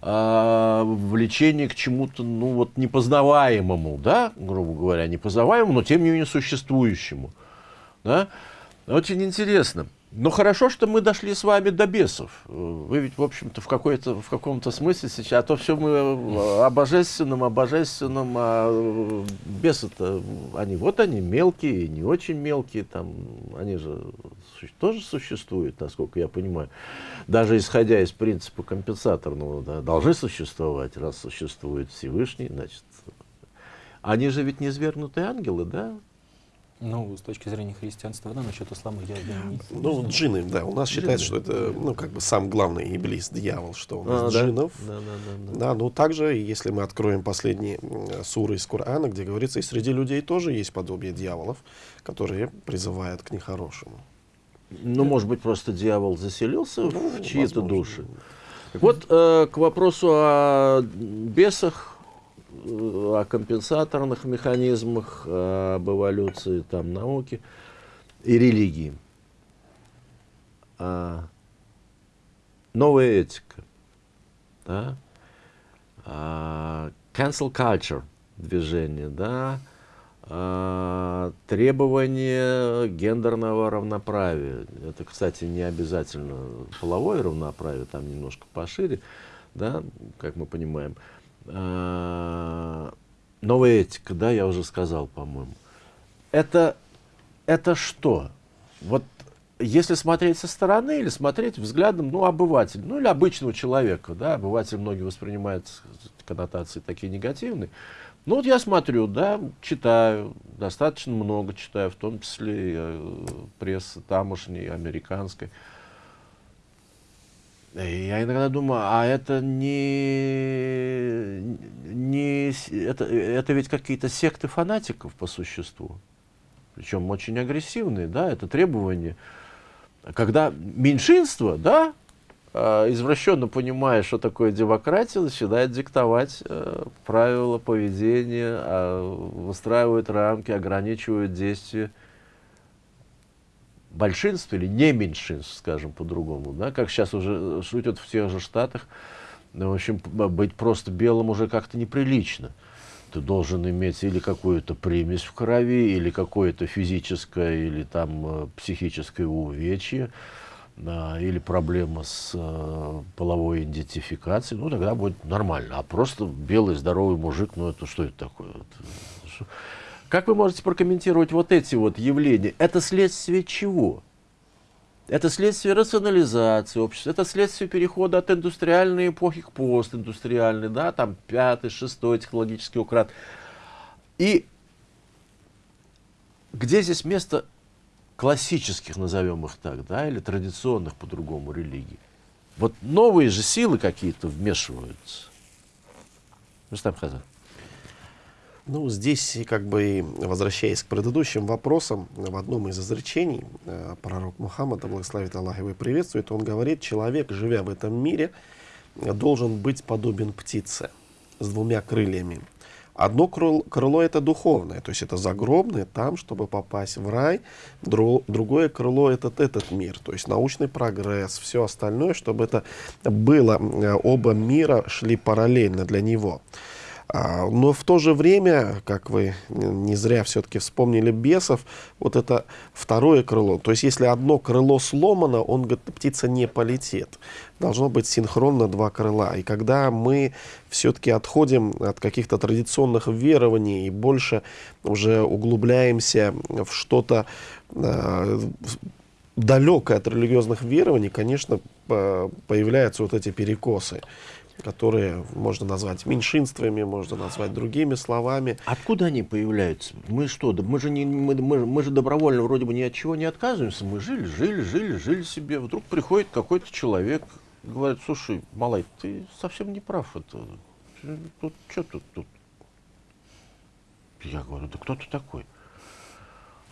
а, влечение к чему-то, ну вот непознаваемому, да, грубо говоря, непознаваемому, но тем не менее существующему, да. Очень интересно. Но хорошо, что мы дошли с вами до бесов. Вы ведь, в общем-то, в, в каком-то смысле сейчас, а то все мы э, о божественном, о божественном, а э, бесы-то, они вот они мелкие, не очень мелкие, там, они же тоже существуют, насколько я понимаю. Даже исходя из принципа компенсаторного, да, должны существовать, раз существует Всевышний, значит, они же ведь не свергнутые ангелы, да? Ну, с точки зрения христианства, да, насчет ислама я, я не... Ну, джинны, да, у нас считается, что это, ну, как бы сам главный иблис, дьявол, что у нас А, да? джиннов. Да, да, да, да. Да, ну также, если мы откроем последние суры из Корана, где говорится, и среди людей тоже есть подобие дьяволов, которые призывают к нехорошему. Ну, может быть, просто дьявол заселился Ну, в чьи-то души. Вот, э, к вопросу о бесах, о компенсаторных механизмах, об эволюции там, науки и религии. А, новая этика. Да? А, cancel culture движение, да, а, требование гендерного равноправия. Это, кстати, не обязательно половое равноправие, там немножко пошире, да, как мы понимаем. А, новая этика, да, я уже сказал, по-моему. Это, это что? Вот если смотреть со стороны или смотреть взглядом, ну, обывателя, ну, или обычного человека, да, обыватель многие воспринимают коннотации такие негативные. Ну, вот я смотрю, да, читаю, достаточно много читаю, в том числе э, прессы тамошней, американской. Я иногда думаю, а это не, не это, это ведь какие-то секты фанатиков по существу. Причем очень агрессивные, да, это требования. Когда меньшинство, да, а, извращенно понимая, что такое демократия, начинает диктовать э, правила поведения, а, выстраивает рамки, ограничивает действия большинств или не меньшинств, скажем по-другому, да, как сейчас уже шутят в тех же Штатах, ну, в общем, п- быть просто белым уже как-то неприлично. Ты должен иметь или какую-то примесь в крови, или какое-то физическое, или там э, психическое увечье, да, или проблема с э, половой идентификацией, ну тогда будет нормально. А просто белый здоровый мужик, ну это что это такое? Как вы можете прокомментировать вот эти вот явления? Это следствие чего? Это следствие рационализации общества, это следствие перехода от индустриальной эпохи к постиндустриальной, да, там пятый, шестой технологический уклад. И где здесь место классических, назовем их так, да, или традиционных по-другому религий? Вот новые же силы какие-то вмешиваются. Рустам Хазар. Ну, здесь, как бы, возвращаясь к предыдущим вопросам, в одном из изречений э, пророк Мухаммад, благословит Аллах его и приветствует, он говорит, человек, живя в этом мире, должен быть подобен птице с двумя крыльями. Одно крыло, крыло это духовное, то есть это загробное, там, чтобы попасть в рай. Дру- другое крыло этот, этот мир, то есть научный прогресс, все остальное, чтобы это было, э, оба мира шли параллельно для него. А, Но в то же время, как вы не зря все-таки вспомнили бесов, вот это второе крыло. То есть если одно крыло сломано, он говорит, птица не полетит. Должно быть синхронно два крыла. И когда мы все-таки отходим от каких-то традиционных верований и больше уже углубляемся в что-то, э, далекой от религиозных верований, конечно, по- появляются вот эти перекосы, которые можно назвать меньшинствами, можно назвать другими словами. Откуда они появляются? Мы что, мы же, не, мы, мы- мы же добровольно вроде бы ни от чего не отказываемся. Мы жили, жили, жили, жили себе. Вдруг приходит какой-то человек, говорит, слушай, малай, ты совсем не прав. Это, тут, что тут, тут? Я говорю, да кто ты такой?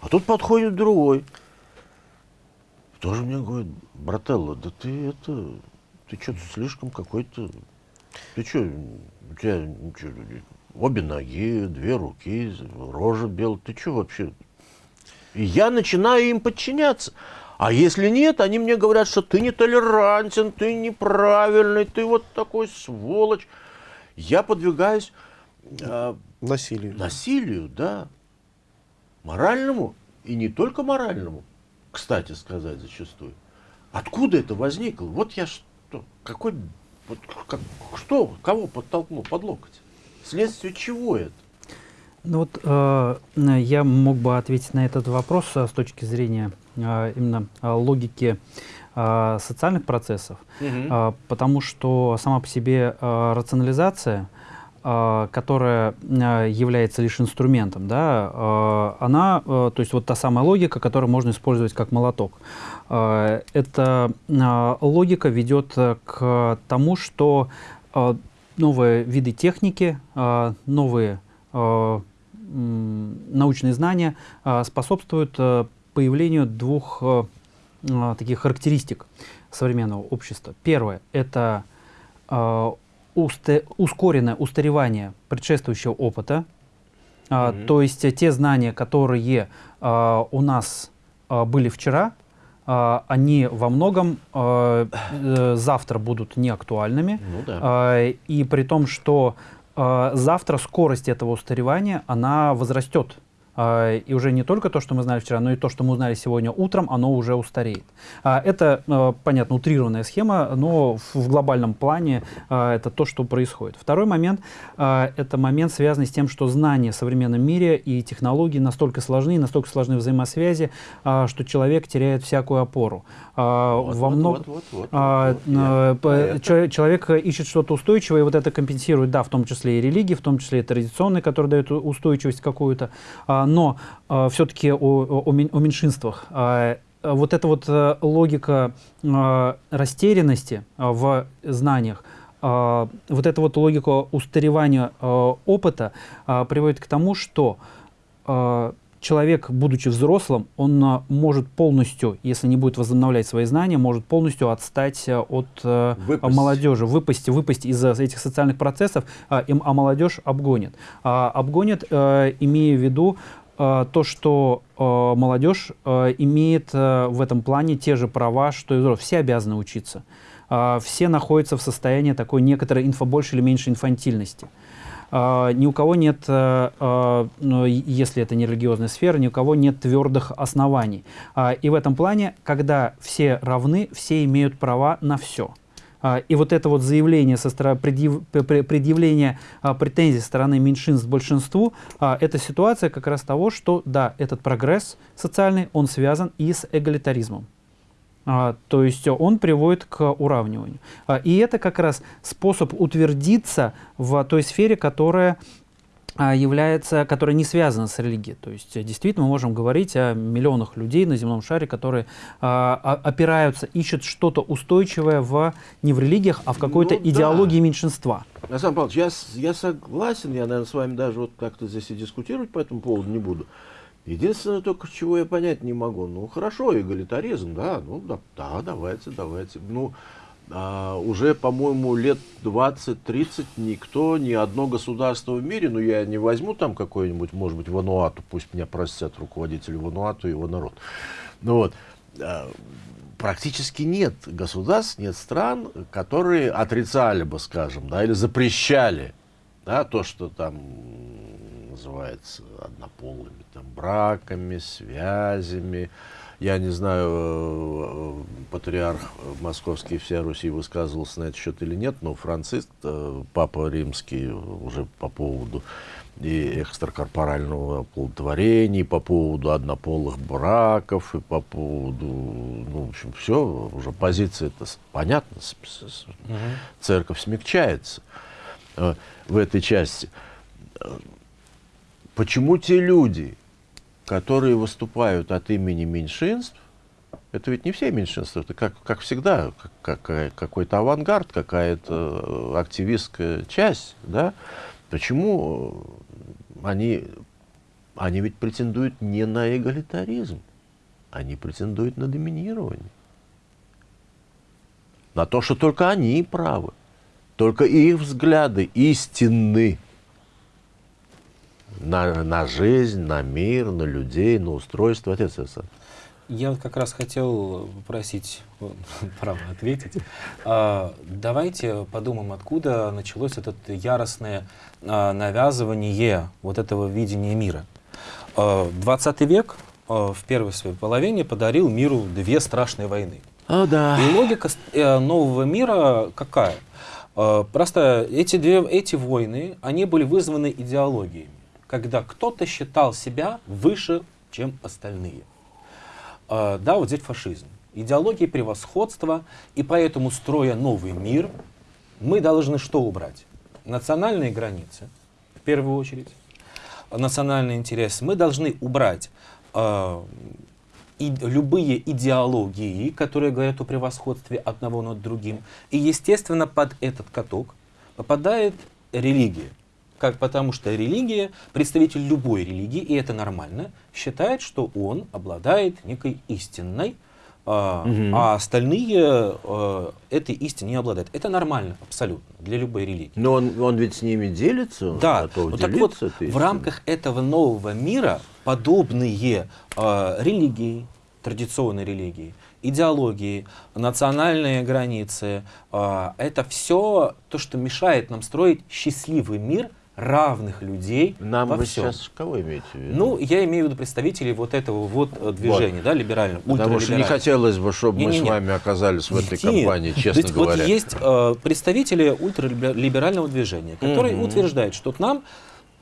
А тут подходит другой. Тоже мне говорит, брателло, да ты это, ты что-то слишком какой-то ты что, у тебя чё, обе ноги, две руки, рожа белая, ты что вообще? И я начинаю им подчиняться. А если нет, они мне говорят, что ты нетолерантен, ты неправильный, ты вот такой сволочь. Я подвигаюсь э, Насилие. насилию, да, моральному и не только моральному, кстати сказать зачастую. Откуда это возникло? Вот я что, какой, вот как- что, кого подтолкнул под локоть? Следствие чего это? Ну вот э, я мог бы ответить на этот вопрос э, с точки зрения э, именно э, логики э, социальных процессов, э, потому что сама по себе э, рационализация, э, которая э, является лишь инструментом, да, э, она, э, то есть вот та самая логика, которую можно использовать как молоток, эта э, логика ведет э, к тому, что э, новые виды техники, э, новые э, научные знания э, способствуют э, появлению двух э, э, таких характеристик современного общества. Первое – это э, ускоренное устаревание предшествующего опыта, А, Мгм. то есть э, те знания, которые а, у нас а, были вчера, а, они во многом а, э, завтра будут неактуальными. Ну да. А, И при том, что а, завтра скорость этого устаревания, она возрастет. А, И уже не только то, что мы знали вчера, но и то, что мы узнали сегодня утром, оно уже устареет. А, Это, э, понятно, утрированная схема, но в- глобальном плане а, это то, что происходит. Второй момент а, — это момент, связанный с тем, что знания в современном мире и технологии настолько сложны, настолько сложны взаимосвязи, а, что человек теряет всякую опору. А, Вот, Во вот, много- а, человек ищет что-то устойчивое, и вот это компенсирует, да, в том числе и религии, в том числе и традиционные, которые дают устойчивость какую-то. А, но все-таки о, о- о мен- о меньшинствах. А, вот эта вот э, логика растерянности в знаниях, а, вот эта вот логика устаревания опыта а, приводит к тому, что а, человек, будучи взрослым, он а, может полностью, если не будет возобновлять свои знания, может полностью отстать а, от а, Выпасть. молодежи, выпасть, выпасть из этих социальных процессов, а, молодежь обгонит. Обгонит, имея в виду то, что молодежь имеет в этом плане те же права, что и взрослые. Все обязаны учиться. Все находятся в состоянии такой некоторой инфо больше или меньше инфантильности. А, ни у кого нет, э, э, ну, если это не религиозная сфера, ни у кого нет твердых оснований. А, и в этом плане, когда все равны, все имеют права на все. И вот это вот заявление со стороны предъяв- пре- пре- предъявление а, претензий со стороны меньшинств большинству, а, это ситуация как раз того, что да, этот прогресс социальный, он связан и с эгалитаризмом. А, то есть э, он приводит к уравниванию. А, и это как раз способ утвердиться в той сфере, которая а, является, которая не связана с религией. То есть э, действительно мы можем говорить о миллионах людей на земном шаре, которые о- опираются, ищут что-то устойчивое в, не в религиях, а в какой-то Ну да. идеологии меньшинства. Александр Павлович, я, я согласен, я, наверное, с вами даже вот как-то здесь и дискутировать по этому поводу не буду. Единственное только, чего я понять не могу, ну хорошо, эгалитаризм, да, ну да, да давайте, давайте. Ну, а, уже, по-моему, лет 20-30 никто, ни одно государство в мире, ну я не возьму там какой-нибудь, может быть, Вануату, пусть меня простят руководители Вануату и его народ. Ну вот, а, практически нет государств, нет стран, которые отрицали бы, скажем, да, или запрещали да, то, что там называется однополыми там, браками, связями. Я не знаю, э, патриарх московский вся Руси высказывался на этот счет или нет, но Франциск, э, папа римский, уже по поводу и экстракорпорального оплодотворения, и по поводу однополых браков, и по поводу, ну, в общем, все, уже позиция это с- церковь смягчается э, в этой части. Почему те люди, которые выступают от имени меньшинств, это ведь не все меньшинства, это как, как всегда, как- какой-то авангард, какая-то э, активистская часть, да? Почему э, они, они ведь претендуют не на эгалитаризм, они претендуют на доминирование. На то, что только они правы, только их взгляды истинны на, на жизнь, на мир, на людей, на устройство. Отец Александр. Я вот как раз хотел попросить право ответить. А, Давайте подумаем, откуда началось это яростное а, навязывание вот этого видения мира. А, 20 век а, в первой своей половине подарил миру две страшные войны. О, да. И логика э, нового мира какая? Просто эти, две, эти войны, они были вызваны идеологиями, когда кто-то считал себя выше, чем остальные. Э, Да, вот здесь фашизм. Идеология превосходства, и поэтому, строя новый мир, мы должны что убрать? Национальные границы, в первую очередь, национальный интерес. Мы должны убрать э, и любые идеологии, которые говорят о превосходстве одного над другим. И, естественно, под этот каток попадает религия. Как, потому что религия, представитель любой религии, и это нормально, считает, что он обладает некой истинной, а, Мгм. а остальные а, этой истиной не обладают. Это нормально, абсолютно, для любой религии. Но он, он ведь с ними делится, Да, готов ну так вот, в рамках этого нового мира подобные э, религии, традиционные религии, идеологии, национальные границы, э, это все то, что мешает нам строить счастливый мир равных людей Нам во вы всем. сейчас кого имеете в виду? Ну, я имею в виду представителей вот этого вот э, движения, да, либерального, Потому что не хотелось бы, чтобы мы с Не-не-не. вами оказались в этой Нет. компании, честно есть говоря. Вот есть э, представители ультралиберального движения, которые Мгм. утверждают, что нам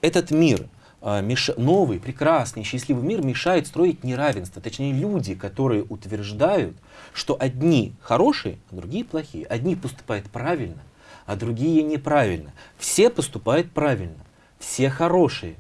этот мир, э, меш- новый, прекрасный, счастливый мир мешает строить неравенство. Точнее, люди, которые утверждают, что одни хорошие, а другие плохие. Одни поступают правильно, а другие неправильно. Все поступают правильно, все хорошие.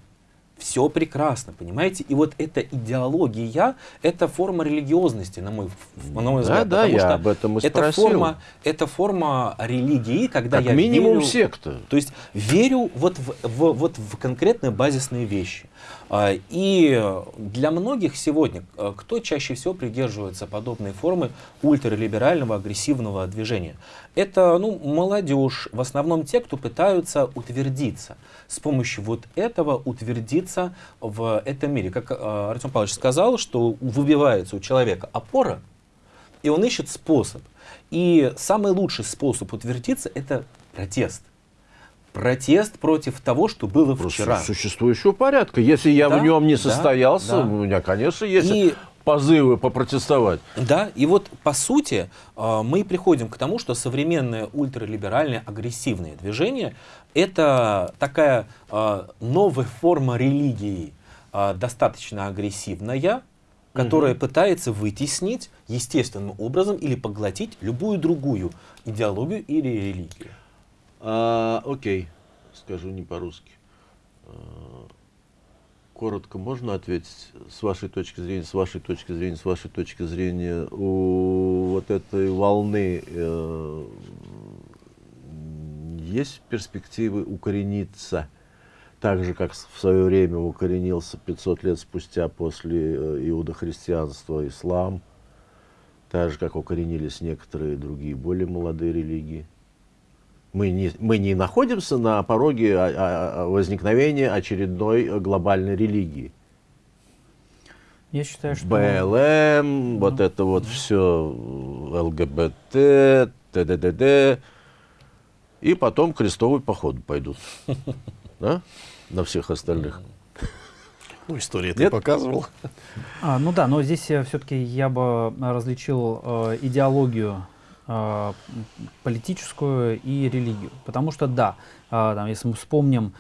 Все прекрасно, понимаете? И вот эта идеология, это форма религиозности, на мой, на мой Да, взгляд. да, потому я что об этом и это спросил. форма, это форма религии, когда Как я минимум верю, секта. то есть верю вот в, в- вот в конкретные базисные вещи. А, И для многих сегодня, а, кто чаще всего придерживается подобной формы ультралиберального агрессивного движения? Это ну, молодежь, в основном те, кто пытаются утвердиться. С помощью вот этого утвердиться в этом мире. Как а, Артем Павлович сказал, что выбивается у человека опора, и он ищет способ. И самый лучший способ утвердиться – это протест. Протест против того, что было Просто вчера. существующего порядка. Если я Да, в нем не да, состоялся, да. у меня, конечно, есть И- позывы попротестовать. Да, и вот по сути э, мы приходим к тому, что современное ультралиберальное агрессивное движение это такая э, новая форма религии, э, достаточно агрессивная, которая пытается вытеснить естественным образом или поглотить любую другую идеологию или религию. А, окей, скажу не по-русски. А, Коротко можно ответить с вашей точки зрения, с вашей точки зрения, с вашей точки зрения у вот этой волны э, есть перспективы укорениться так же, как в свое время укоренился 500 лет спустя после э, иудохристианства ислам, так же, как укоренились некоторые другие более молодые религии. Мы не, мы не находимся на пороге а- а- а возникновения очередной э, глобальной религии. Я считаю, что... БЛМ, вот это вот все, ЛГБТ, ТДДД. И потом крестовый поход пойдут. Да? На всех остальных. Ну, история это показывала. А, ну да, но здесь все-таки я бы различил э, идеологию э, политическую и религию. Потому что да, э, там, если мы вспомним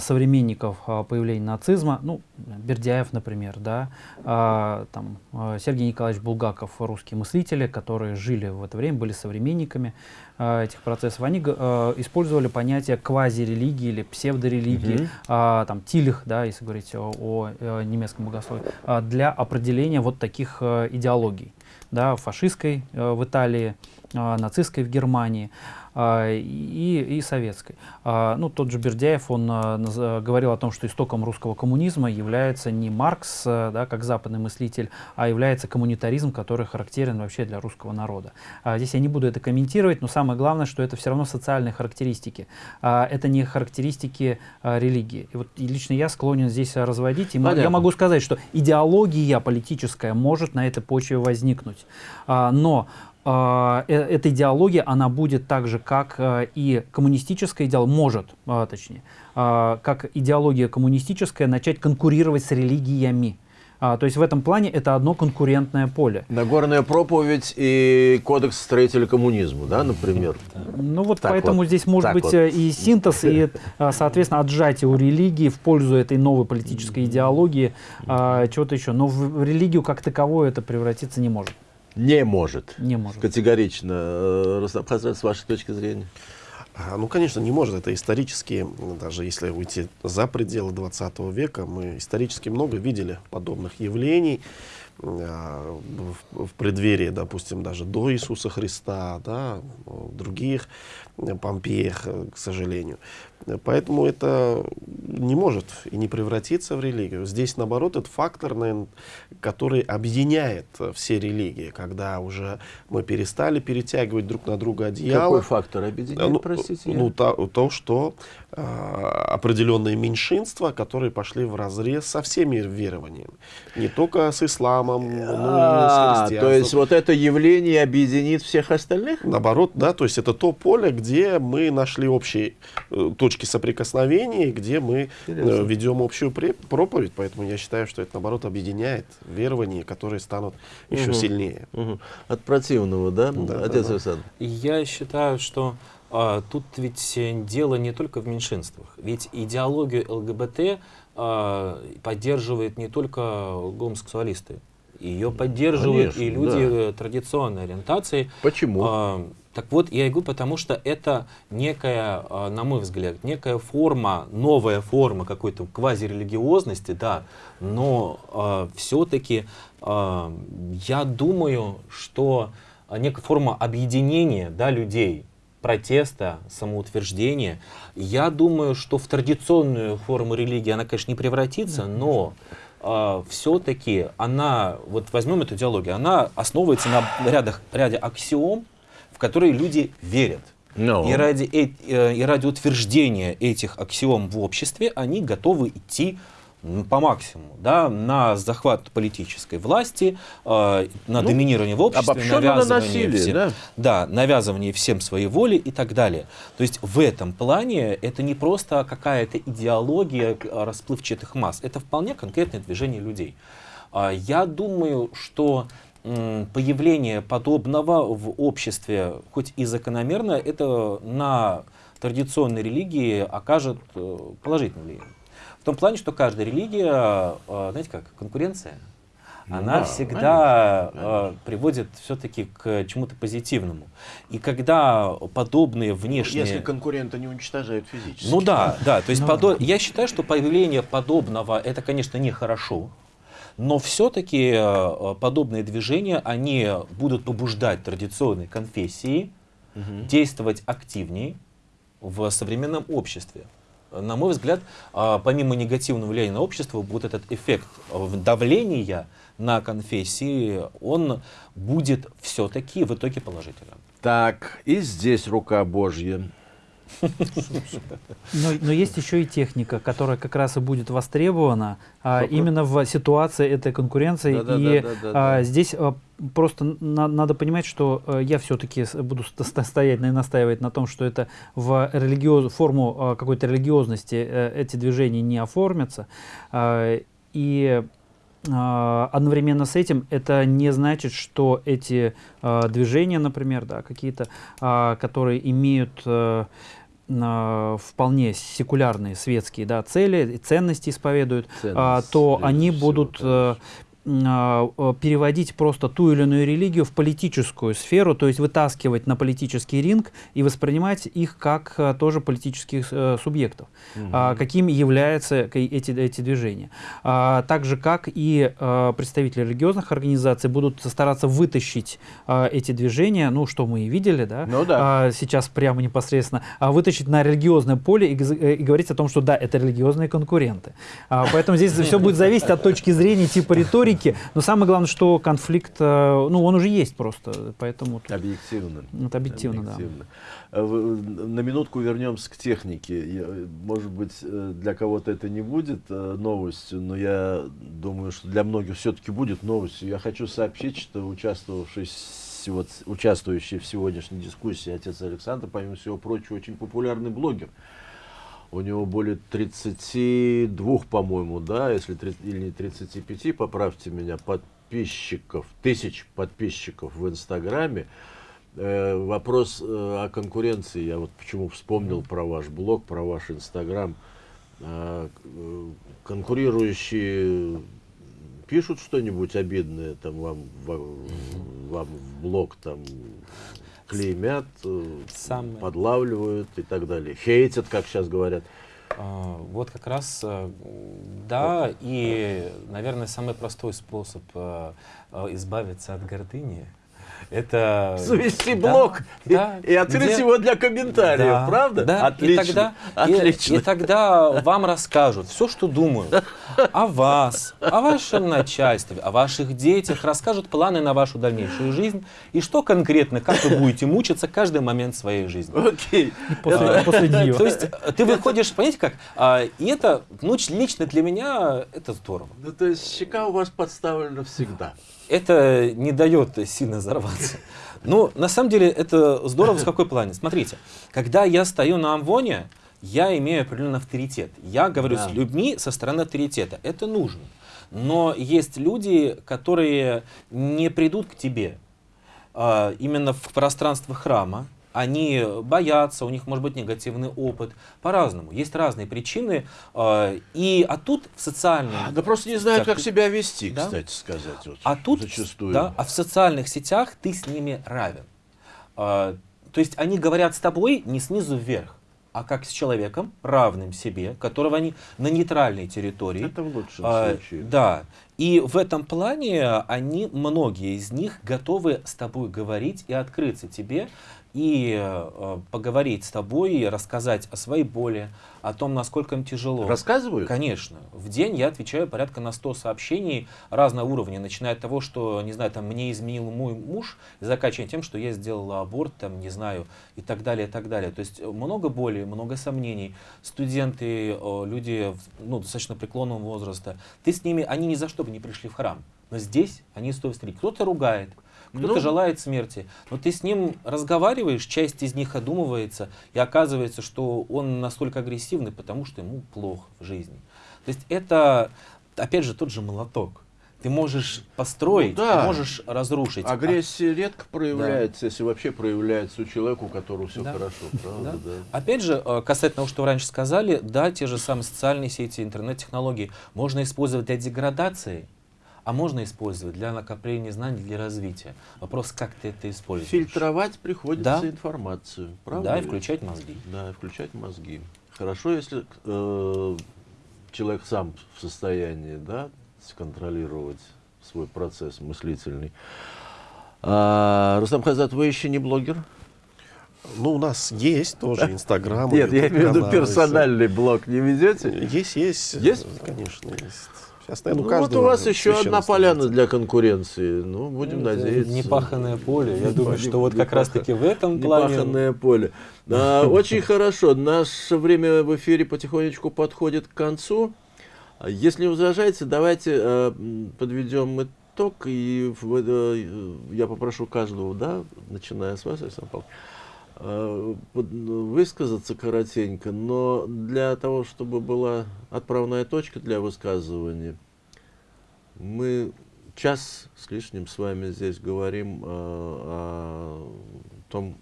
современников э, появления нацизма, ну, Бердяев, например, да, э, там, Сергей Николаевич Булгаков, русские мыслители, которые жили в это время, были современниками этих процессов, они использовали понятие квазирелигии или псевдорелигии, а, там Тилих, да, если говорить о, о, э, немецком богословии, а, для определения вот таких э, идеологий, да, фашистской э, в Италии, а, нацистской в Германии. а, и, и советской. А, ну, тот же Бердяев, он а, говорил о том, что истоком русского коммунизма является не Маркс, да, как западный мыслитель, а является коммунитаризм, который характерен вообще для русского народа. А, здесь я не буду это комментировать, но самое главное, что это все равно социальные характеристики. А, это не характеристики а, религии. И вот лично я склонен здесь а, разводить. И мо- я Понятно. могу сказать, что идеология политическая может на этой почве возникнуть. А, но а, эта идеология, она будет так же, как а, и коммунистическая идеология, может, а, точнее, а, как идеология коммунистическая, начать конкурировать с религиями. А, то есть в этом плане это одно конкурентное поле. Нагорная проповедь и кодекс строителя коммунизма, да, например. Ну вот Так поэтому вот, здесь может так быть вот. э, и синтез, и, э, соответственно, отжатие у религии в пользу этой новой политической идеологии, а, чего-то еще. Но в в религию как таковую это превратиться не может. Не может. Не может. Категорично. Э, Хазрат, с вашей точки зрения. А, Ну, конечно, не может. Это исторически, даже если уйти за пределы 20 века, мы исторически много видели подобных явлений а, в, в преддверии, допустим, даже до Иисуса Христа, да, в других э, Помпеях, э, к сожалению. Поэтому это не может и не превратиться в религию. Здесь, наоборот, это фактор, наверно, который объединяет э, все религии, когда уже мы перестали перетягивать друг на друга одеяло. Какой фактор объединяет, Ну, простите? я- ну, то, то, что э, определенные меньшинства, которые пошли в разрез со всеми верованиями. Не только с исламом, но и с А, христианством. то есть вот это явление объединит всех остальных? Наоборот, да, то есть это то поле, где мы нашли общие э, точки соприкосновения, где мы э, Интересно. ведем общую проповедь. Поэтому я считаю, что это, наоборот, объединяет верования, которые станут еще Мгм. сильнее. Мгм. От противного, да, Да, отец да, да. Александр? Я считаю, что а, тут ведь э, дело не только в меньшинствах. Ведь идеологию ЛГБТ а, поддерживают не только гомосексуалисты. Ее поддерживают Конечно, и люди да. э, традиционной ориентации. Почему? А, так вот, я и говорю, потому что это некая, а, на мой взгляд, некая форма, новая форма какой-то квазирелигиозности, да, но все-таки я думаю, что некая форма объединения да, людей, протеста, самоутверждения, я думаю, что в традиционную форму религии она, конечно, не превратится, но все-таки она, вот возьмем эту идеологию, она основывается на рядах, ряде аксиом, которые люди верят. Ну. И, ради, э- и ради утверждения этих аксиом в обществе они готовы идти по максимуму, да, на захват политической власти, э, на Ну, доминирование в обществе, навязывание насилие, всем- да? да, навязывание всем своей воли и так далее. То есть в этом плане это не просто какая-то идеология э, расплывчатых масс, это вполне конкретное движение людей. А, Я думаю, что появление подобного в обществе, хоть и закономерно, это на традиционной религии окажет э, положительное влияние. В том плане, что каждая религия, э, знаете как, конкуренция, она да, всегда конечно, э, приводит все-таки к чему-то позитивному. И когда подобные внешние... Если конкурента не уничтожают физически. Ну да, да. То есть Ну подо- я считаю, что появление подобного это, конечно, нехорошо. Но все-таки подобные движения, они будут побуждать традиционные конфессии Мгм. действовать активнее в современном обществе. На мой взгляд, а, помимо негативного влияния на общество, вот этот эффект э, давления на конфессии, он будет все-таки в итоге положительным. Так, и здесь рука Божья. Но, но есть еще и техника, которая как раз и будет востребована а, именно в ситуации этой конкуренции. Да-да-да-да-да-да. и а, здесь а, просто на- надо понимать, что а, я все-таки буду ст- ст- стоять и настаивать на том, что это в религиоз, форму а, какой-то религиозности э, эти движения не оформятся. А, И а, одновременно с этим это не значит, что эти а, движения, например, да, какие-то, а, которые имеют а, а, вполне секулярные светские да, цели, ценности исповедуют, а, Ценность, то прежде они будут а, а, а, переводить просто ту или иную религию в политическую сферу, то есть вытаскивать на политический ринг и воспринимать их как а, тоже политических э, субъектов, а, какими являются эти, эти движения. А, так же, как и а, представители религиозных организаций будут стараться вытащить а, эти движения, ну, что мы и видели, да, Ну да. а, сейчас прямо непосредственно, а вытащить на религиозное поле и, э, и говорить о том, что да, это религиозные конкуренты. А, поэтому здесь все будет зависеть от точки зрения типа риторики, но самое главное, что конфликт, э, ну, он уже есть просто, поэтому тут Объективно. это объективно, да. Объективно. А вы- На минутку вернемся к технике. Может быть, э, для кого-то это не будет э, новостью, но я думаю, что для многих все-таки будет новостью. Я хочу сообщить, что участвовавший, вот, участвующий в сегодняшней дискуссии отец Александр, помимо всего прочего, очень популярный блогер. У него более 32, по-моему, да, если три- или не 35, поправьте меня, подписчиков, тысяч подписчиков в Инстаграме. Э, вопрос э, о конкуренции, я вот почему вспомнил про ваш блог, про ваш Инстаграм. Э, конкурирующие пишут что-нибудь обидное там вам, в- вам в блог там клеймят, э, Самое. подлавливают и так далее. Хейтят, как сейчас говорят. А, Вот как раз, э, да, и, наверное, самый простой способ э, избавиться от гордыни это... Завести Да, блог и- да, и, открыть где- его для комментариев, Да, правда? Да, Отлично. И тогда, и- Отлично. И, тогда вам расскажут все, что думают о вас, о вашем начальстве, о ваших детях, расскажут планы на вашу дальнейшую жизнь и что конкретно, как вы будете мучиться каждый момент своей жизни. Окей. После, после. То есть э, ты выходишь, понимаете как? А, И это, ну, лично для меня, это здорово. Ну, то есть щека у вас подставлена всегда. Это не дает сильно взорваться. Ну, на самом деле, это здорово в какой плане. Смотрите, когда я стою на Амвоне, я имею определенный авторитет. Я говорю Да. с людьми со стороны авторитета. Это нужно. Но есть люди, которые не придут к тебе а, именно в пространство храма. Они боятся, у них может быть негативный опыт. По-разному. Есть разные причины. а, И, а тут в социальном... Да просто не знают, как себя вести, да? кстати сказать. вот, А тут, зачастую. да, а в социальных сетях ты с ними равен. А, то есть они говорят с тобой не снизу вверх, а как с человеком, равным себе, которого они на нейтральной территории. Это в лучшем А, случае. Да. И в этом плане они, многие из них, готовы с тобой говорить и открыться тебе, и э, поговорить с тобой, и рассказать о своей боли, о том, насколько им тяжело. Рассказывают? Конечно. В день я отвечаю порядка на 100 сообщений разного уровня, начиная от того, что, не знаю, там, мне изменил мой муж, и заканчивая тем, что я сделала аборт, там, не знаю, и так далее, и так далее. То есть э, много боли, много сомнений. Студенты, э, люди ну, достаточно преклонного возраста, ты с ними, они ни за что бы не пришли в храм. Но здесь они стоят встретить. Кто-то ругает, кто-то Ну. желает смерти. Но ты с ним разговариваешь, часть из них одумывается, и оказывается, что он настолько агрессивный, потому что ему плохо в жизни. То есть это, опять же, тот же молоток. Ты можешь построить, Ну да. ты можешь разрушить. А- Агрессия редко проявляется, если вообще проявляется у человека, у которого все Да. хорошо, правда? Да. Да. Опять же, э, касательно того, что вы раньше сказали, да, те же самые социальные сети, интернет-технологии можно использовать для деградации, а можно использовать для накопления знаний, для развития. Вопрос, как ты это используешь. Фильтровать приходится Да. информацию, правда? Да, и включать мозги. Да, и включать мозги. Хорошо, если э, человек сам в состоянии, да, сконтролировать свой процесс мыслительный. А, Рустам Хазат, вы еще не блогер? Ну, у нас есть тоже Инстаграм. Нет, я имею в виду персональный блог не ведете? Есть, есть. Есть? Конечно, есть. Сейчас, Ну, наверное, у вот у вас еще одна поляна для конкуренции. Ну, будем Это надеяться. Непаханное поле. Я думаю, Не- что вот как раз-таки в этом плане... Непаханное поле. А, Очень хорошо. Наше время в эфире потихонечку подходит к концу. Если не возражаете, давайте э, подведем итог. И э, я попрошу каждого, да, начиная с вас, Александр Павлович, высказаться коротенько, но для того, чтобы была отправная точка для высказывания, Мы час с лишним с вами здесь говорим э, о том,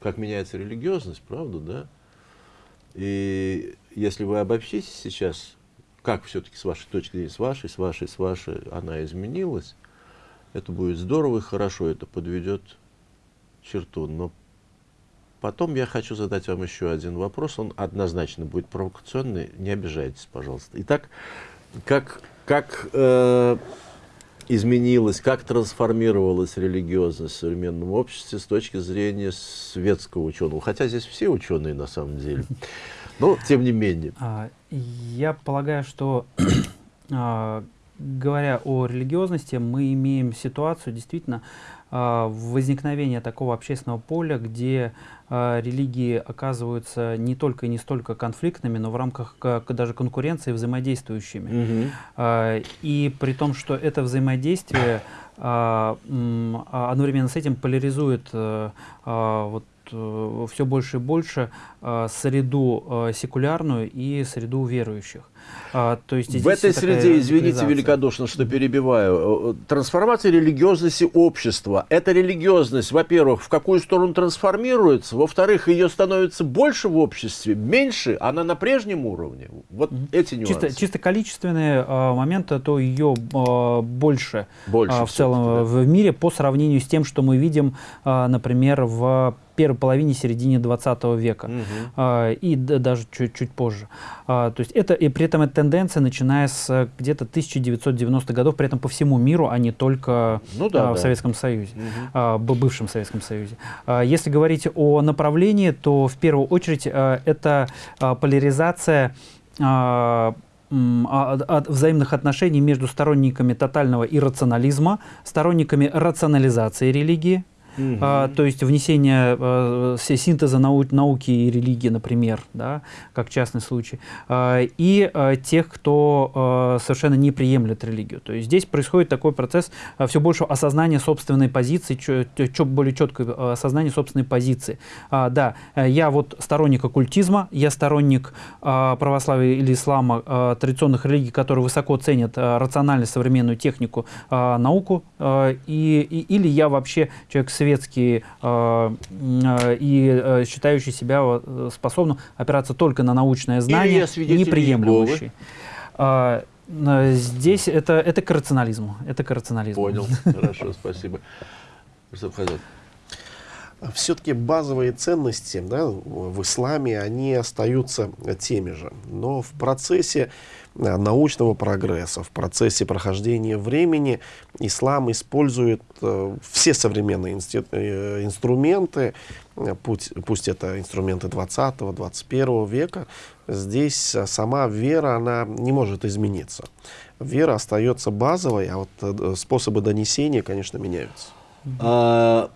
как меняется религиозность, правда, да? И если вы обобщите сейчас, как все-таки с вашей точки зрения, с вашей, с вашей, с вашей, она изменилась, это будет здорово и хорошо, это подведет черту. Но потом я хочу задать вам еще один вопрос, он однозначно будет провокационный, не обижайтесь, пожалуйста. Итак, как, как э, изменилась, как трансформировалась религиозность в современном обществе с точки зрения светского ученого? Хотя здесь все ученые на самом деле. Но тем не менее. А, Я полагаю, что а, говоря о религиозности, мы имеем ситуацию действительно а, возникновения такого общественного поля, где религии оказываются не только и не столько конфликтными, но в рамках ка- даже конкуренции взаимодействующими. А, И при том, что это взаимодействие а, а, одновременно с этим поляризует э, а, вот все больше и больше а, среду а, секулярную и среду верующих. А, То есть В этой среде, извините великодушно, что перебиваю, э, трансформация религиозности общества. Эта религиозность, во-первых, в какую сторону трансформируется, во-вторых, ее становится больше в обществе, меньше, она на прежнем уровне. Вот эти нюансы. Чисто, чисто количественные а, моменты, то ее а, больше, Больше а, в целом да. в мире по сравнению с тем, что мы видим, а, например, в первой половине, середине 20 века. А, и даже чуть-чуть позже. А, то есть это, и при этом эта тенденция, начиная с э, где-то 1990-х годов, при этом по всему миру, а не только Ну да, а, в да. Советском Союзе, б- бывшем Советском Союзе. Если говорить о направлении, то в первую очередь а, это поляризация от- от взаимных отношений между сторонниками тотального иррационализма, сторонниками рационализации религии, Мгм. а, то есть внесение си- синтеза нау- науки и религии, например, да, как частный случай, а, и э, тех, кто э, совершенно не приемлет религию. То есть здесь происходит такой процесс все большего осознания собственной позиции, чё- чё более четкое э, осознание собственной позиции. А, да, э, я вот сторонник оккультизма, я сторонник а, православия или ислама, а, традиционных религий, которые высоко ценят а, рациональность, современную технику, а, науку, а, и, и- или я вообще человек светский м, а, и а, считающий себя э, способным опираться только на научное знание, свидетель не приемлющий. Иеговы. А, Здесь это, это к рационализму. Это к рационализму. Понял. Хорошо, спасибо. Все-таки базовые ценности да, в исламе, они остаются теми же. Но в процессе э, научного прогресса, в процессе прохождения времени ислам использует э, все современные э, инструменты, путь- пусть это инструменты 20-21 века, здесь сама вера, она не может измениться. Вера остается базовой, а вот способы донесения, конечно, меняются. А,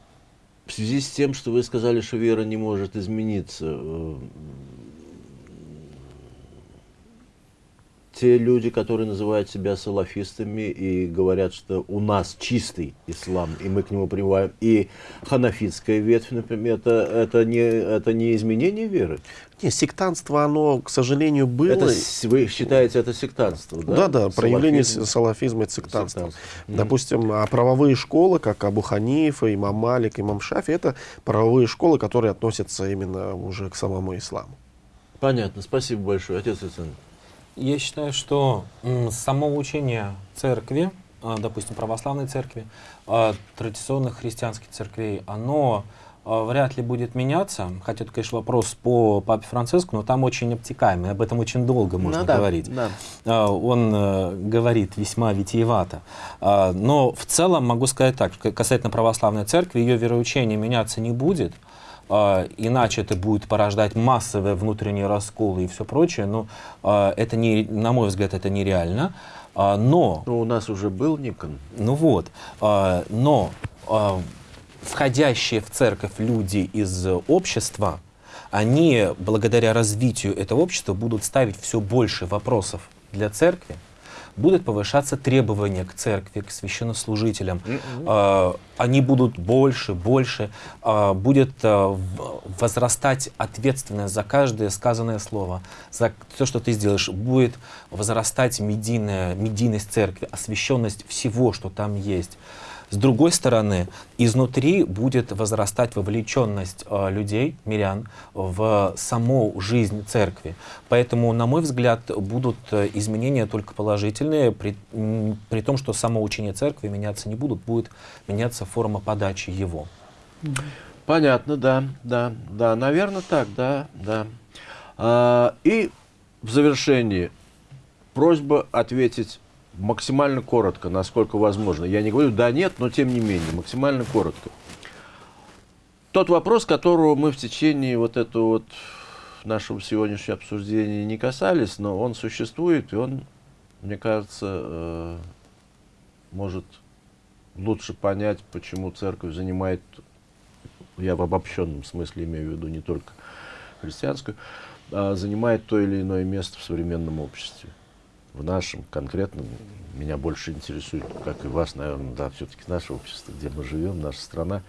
в связи с тем, что вы сказали, что вера не может измениться, э, те люди, которые называют себя салафистами и говорят, что у нас чистый ислам, и мы к нему прививаем, и ханафитская ветвь, например, это, это, не, это не изменение веры? Не, сектантство, оно, к сожалению, было. Это, вы считаете это сектантство, да? Да, да, проявление Салафизм. салафизма и сектантства. Сектантство. Допустим, а правовые школы, как Абу Ханифа, имам Малик, имам Шафи, это правовые школы, которые относятся именно уже к самому исламу. Понятно, спасибо большое, отец Александр. Я считаю, что само учение церкви, а, допустим, православной церкви, а, традиционных христианских церквей, оно а, вряд ли будет меняться. Хотя это, конечно, вопрос по папе Франциску, но там очень обтекаемый, об этом очень долго можно Ну да, говорить. да. Он э, говорит весьма витиевато. Но в целом могу сказать так, касательно православной церкви, ее вероучение меняться не будет, а, иначе это будет порождать массовые внутренние расколы и все прочее, но а, это не, на мой взгляд, это нереально. А, но Ну, у нас уже был Никон. ну вот, но входящие в церковь люди из общества, они благодаря развитию этого общества будут ставить все больше вопросов для церкви, будут повышаться требования к церкви, к священнослужителям. А, Они будут больше, больше. А, Будет а, возрастать ответственность за каждое сказанное слово, за все, что ты сделаешь. Будет возрастать медийная, медийность церкви, освященность всего, что там есть. С другой стороны, изнутри будет возрастать вовлеченность э, людей, мирян, в саму жизнь церкви. Поэтому, на мой взгляд, будут э, изменения только положительные, при, при том, что само учение церкви меняться не будут, будет меняться форма подачи его. Понятно, да, да, да, наверное, так, да, да. А, и в завершении просьба ответить максимально коротко, насколько возможно. Я не говорю да, нет, но тем не менее, максимально коротко. Тот вопрос, которого мы в течение вот этого вот нашего сегодняшнего обсуждения не касались, но он существует, и он, мне кажется, э, может лучше понять, почему церковь занимает я в обобщенном смысле имею в виду не только христианскую, а занимает то или иное место в современном обществе. В нашем конкретном меня больше интересует, как и вас, наверное, да, все-таки наше общество, где мы живем, наша страна.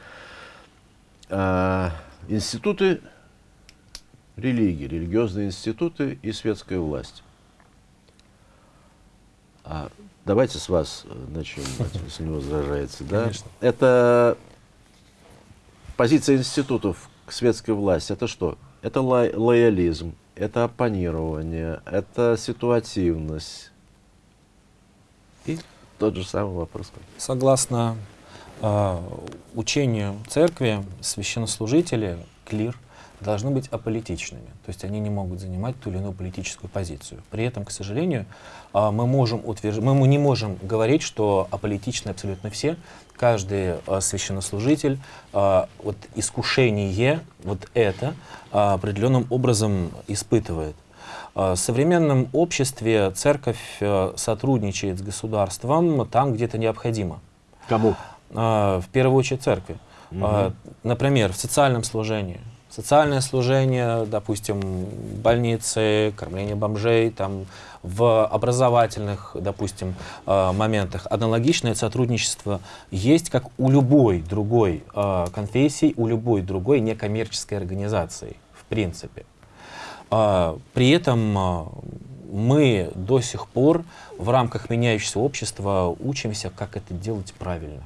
А, институты религии, религиозные институты и светская власть. А, давайте с вас э, начнем, если не возражаете. Да? Конечно. Это позиция институтов к светской власти. Это что? Это ло- лоялизм, это оппонирование, это ситуативность. И тот же самый вопрос. Согласно э, учению церкви, священнослужители, клир, должны быть аполитичными. То есть они не могут занимать ту или иную политическую позицию. При этом, к сожалению, э, мы, можем утвержд... мы не можем говорить, что аполитичны абсолютно все. Каждый э, священнослужитель, э, вот искушение, вот это э, определенным образом испытывает. Э, В современном обществе церковь э, сотрудничает с государством там, где это необходимо. Кому? Э, В первую очередь церкви. Э, Например, в социальном служении. Социальное служение, допустим, больницы, кормление бомжей, там, в образовательных, допустим, э, моментах аналогичное сотрудничество есть, как у любой другой э, конфессии, у любой другой некоммерческой организации, в принципе. А, При этом мы до сих пор в рамках меняющегося общества учимся, как это делать правильно.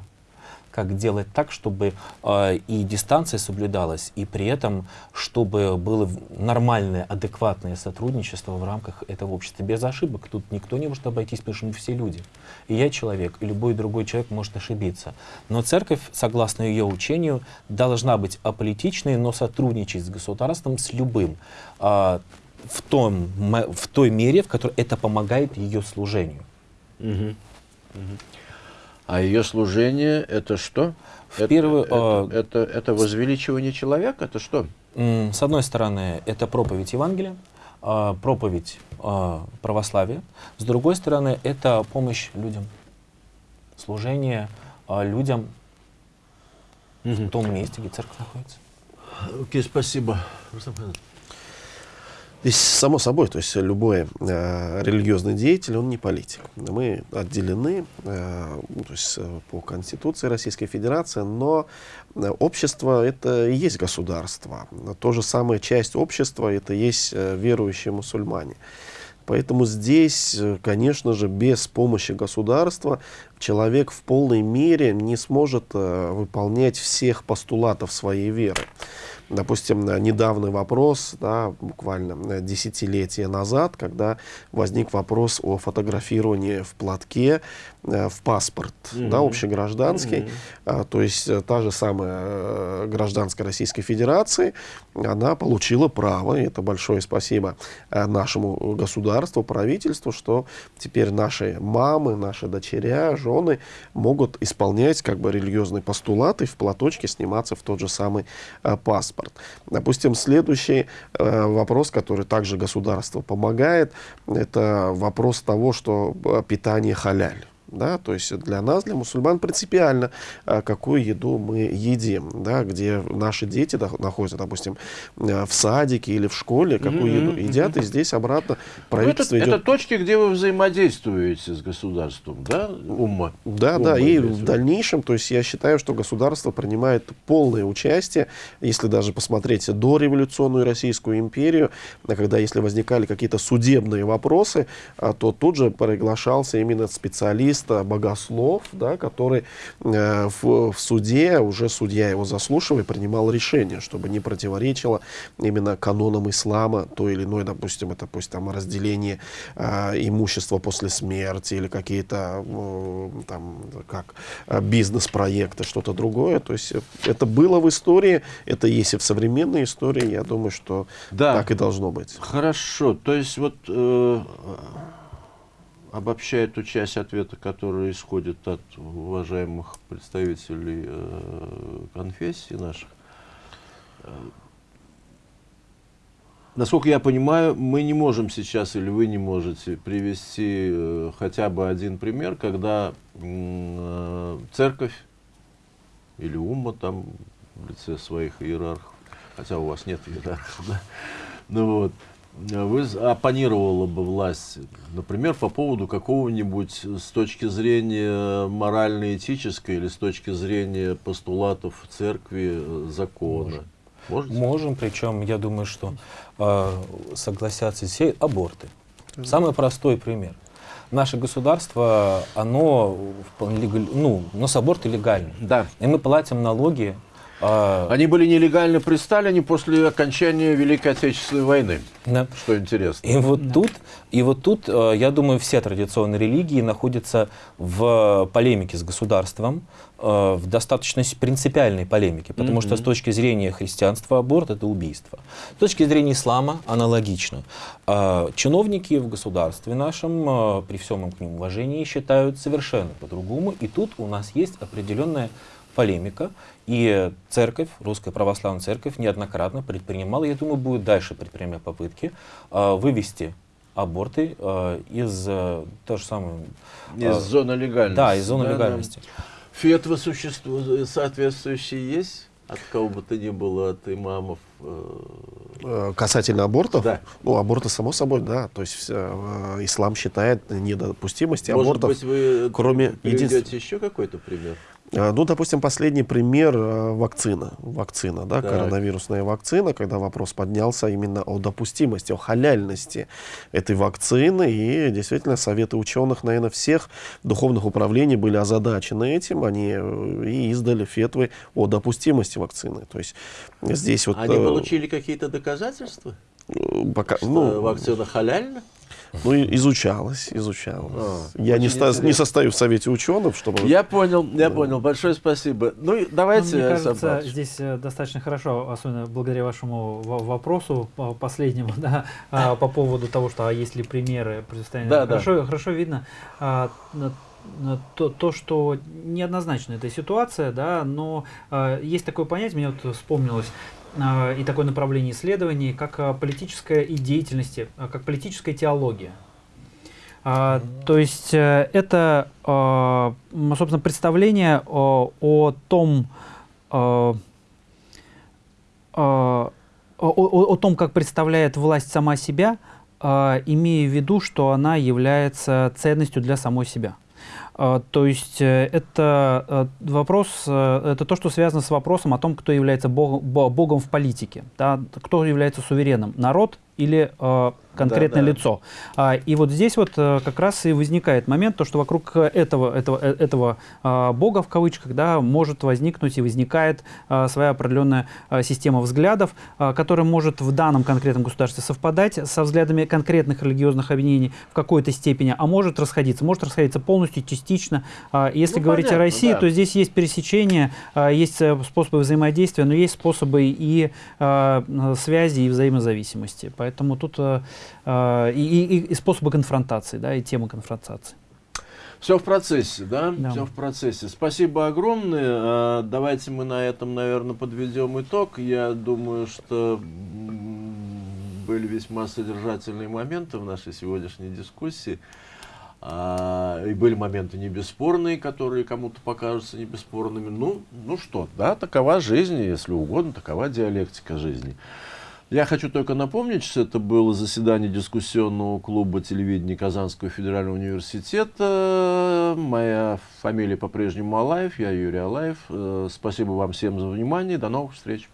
Как делать так, чтобы а, и дистанция соблюдалась, и при этом, чтобы было нормальное, адекватное сотрудничество в рамках этого общества. Без ошибок тут никто не может обойтись, потому что мы все люди. И я человек, и любой другой человек может ошибиться. Но церковь, согласно ее учению, должна быть аполитичной, но сотрудничать с государством, с любым, а, в, том, в той мере, в которой это помогает ее служению. Мгм. Мгм. А ее служение это что? В это, первую, это, а, это, это возвеличивание человека? Это что? С одной стороны, это проповедь Евангелия, а, проповедь а, православия. С другой стороны, это помощь людям, служение людям в том месте, где церковь находится. Окей, спасибо. Иванович. Здесь само собой, то есть любой э, религиозный деятель, он не политик. Мы отделены э, ну, то есть, э, по Конституции Российской Федерации, но э, общество это и есть государство. То же самое часть общества это есть э, верующие мусульмане. Поэтому здесь, конечно же, без помощи государства человек в полной мере не сможет выполнять всех постулатов своей веры. Допустим, недавний вопрос, да, буквально э, десятилетия назад, когда возник вопрос о фотографировании в платке в паспорт, да, общегражданский, А, то есть э, та же самая э, гражданская Российской Федерации, она получила право, и это большое спасибо э, нашему государству, правительству, что теперь наши мамы, наши дочеря, жены могут исполнять как бы религиозные постулаты, в платочке сниматься в тот же самый э, паспорт. Допустим, следующий э, вопрос, который также государство помогает, это вопрос того, что э, питание халяль. Да? То есть для нас, для мусульман, принципиально, а, какую еду мы едим, да? где наши дети находятся, допустим, а, в садике или в школе, какую еду едят, и здесь обратно Ну, правительство это, идет... это точки, где вы взаимодействуете с государством, да, умма? Да, Умма да, и в дальнейшем, то есть я считаю, что государство принимает полное участие, если даже посмотреть дореволюционную Российскую империю, а когда если возникали какие-то судебные вопросы, а, то тут же приглашался именно специалист, а, богослов, да, который э, в, в суде, уже судья его заслушивая, принимал решение, чтобы не противоречило именно канонам ислама, то или иное, допустим, это пусть там разделение а, имущества после смерти или какие-то э, там как а, бизнес-проекты, что-то другое. То есть э, это было в истории, это есть и в современной истории. Я думаю, что Да. так и должно быть. Хорошо, то есть вот э, обобщая ту часть ответа, которая исходит от уважаемых представителей э, конфессий наших, насколько я понимаю, мы не можем сейчас или вы не можете привести э, хотя бы один пример, когда э, церковь или умма там в лице своих иерархов, хотя у вас нет иерархов, да, ну вот, вы з- оппонировала бы власть, например, по поводу какого-нибудь с точки зрения морально-этической или с точки зрения постулатов церкви э, закона. Можете? Можем, причем я думаю, что э, согласятся все аборты. Самый простой пример. Наше государство, оно вполне ну, у нас аборты легальны. Да. И мы платим налоги. Э, Они были нелегальны при Сталине после окончания Великой Отечественной войны, да. что интересно. И вот тут, и вот тут, э, я думаю, все традиционные религии находятся в полемике с государством, э, в достаточно принципиальной полемике, потому что с точки зрения христианства аборт это убийство. С точки зрения ислама аналогично. Э, Чиновники в государстве нашем, э, при всем к ним уважении, считают совершенно по-другому, и тут у нас есть определенная полемика, и церковь, Русская Православная Церковь неоднократно предпринимала, я думаю, будет дальше предпринимать попытки э, вывести аборты э, из э, то же самое... Из э, зоны легальности. Да, из зоны Да, да. легальности. Фетвы существуют, соответствующие есть? От кого бы то ни было, от имамов? э, Э, Касательно абортов, Да. ну, аборты, само собой, да. То есть э, ислам считает недопустимости Может абортов. быть, вы кроме приведете единств- еще какой-то пример? А, Ну, допустим, последний пример э, вакцина. Вакцина, да, Так. коронавирусная вакцина, когда вопрос поднялся именно о допустимости, о халяльности этой вакцины. И действительно, советы ученых, наверное, всех духовных управлений были озадачены этим. Они э, и издали фетвы о допустимости вакцины. То есть здесь вот... Они э, получили какие-то доказательства? пока, Что ну, вакцина халяльна? Ну, и изучалось, изучалось. А, Я не, ста- не состою в совете ученых, чтобы... Я понял, я понял. Большое спасибо. Ну, и Ну, давайте, Мне кажется, здесь э, достаточно хорошо, особенно благодаря вашему во- вопросу по- последнему, да, а, по поводу того, что а есть ли примеры предоставления. Да, да. хорошо, хорошо видно а, то, то, что неоднозначна эта ситуация, да, но а, есть такое понятие, мне вот вспомнилось, и такое направление исследований, как а, политическая и деятельности, а, как политическая теология. А, то есть э, это, а, собственно, представление о, о том, а, а, о, о- о том, как представляет власть сама себя, а, имея в виду, что она является ценностью для самой себя. А, То есть э, это э, вопрос, э, это то, что связано с вопросом о том, кто является бог- бо- богом в политике, да, кто является суверенным, народ или конкретное Да-да. лицо. А, И вот здесь вот э, как раз и возникает момент, то, что вокруг этого, этого, э, этого а, бога в кавычках, да, может возникнуть и возникает а, своя определенная а, система взглядов, а, которая может в данном конкретном государстве совпадать со взглядами конкретных религиозных объединений в какой-то степени, а может расходиться, может расходиться полностью, частично. А, Если Ну, говорить понятно, о России, да. то здесь есть пересечения, а, есть э, способы взаимодействия, но есть способы и а, связи, и взаимозависимости. Поэтому тут э, э, и, и- и способы конфронтации, да, и темы конфронтации. Все в процессе, да? Да. Все в процессе. Спасибо огромное. А, Давайте мы на этом, наверное, подведем итог. Я думаю, что были весьма содержательные моменты в нашей сегодняшней дискуссии. А, и были моменты не бесспорные, которые кому-то покажутся не бесспорными. Ну, ну что, да, такова жизнь, если угодно, такова диалектика жизни. Я хочу только напомнить, что это было заседание дискуссионного клуба телевидения Казанского федерального университета. Моя фамилия по-прежнему Алаев, я Юрий Алаев. Э, Спасибо вам всем за внимание, до новых встреч.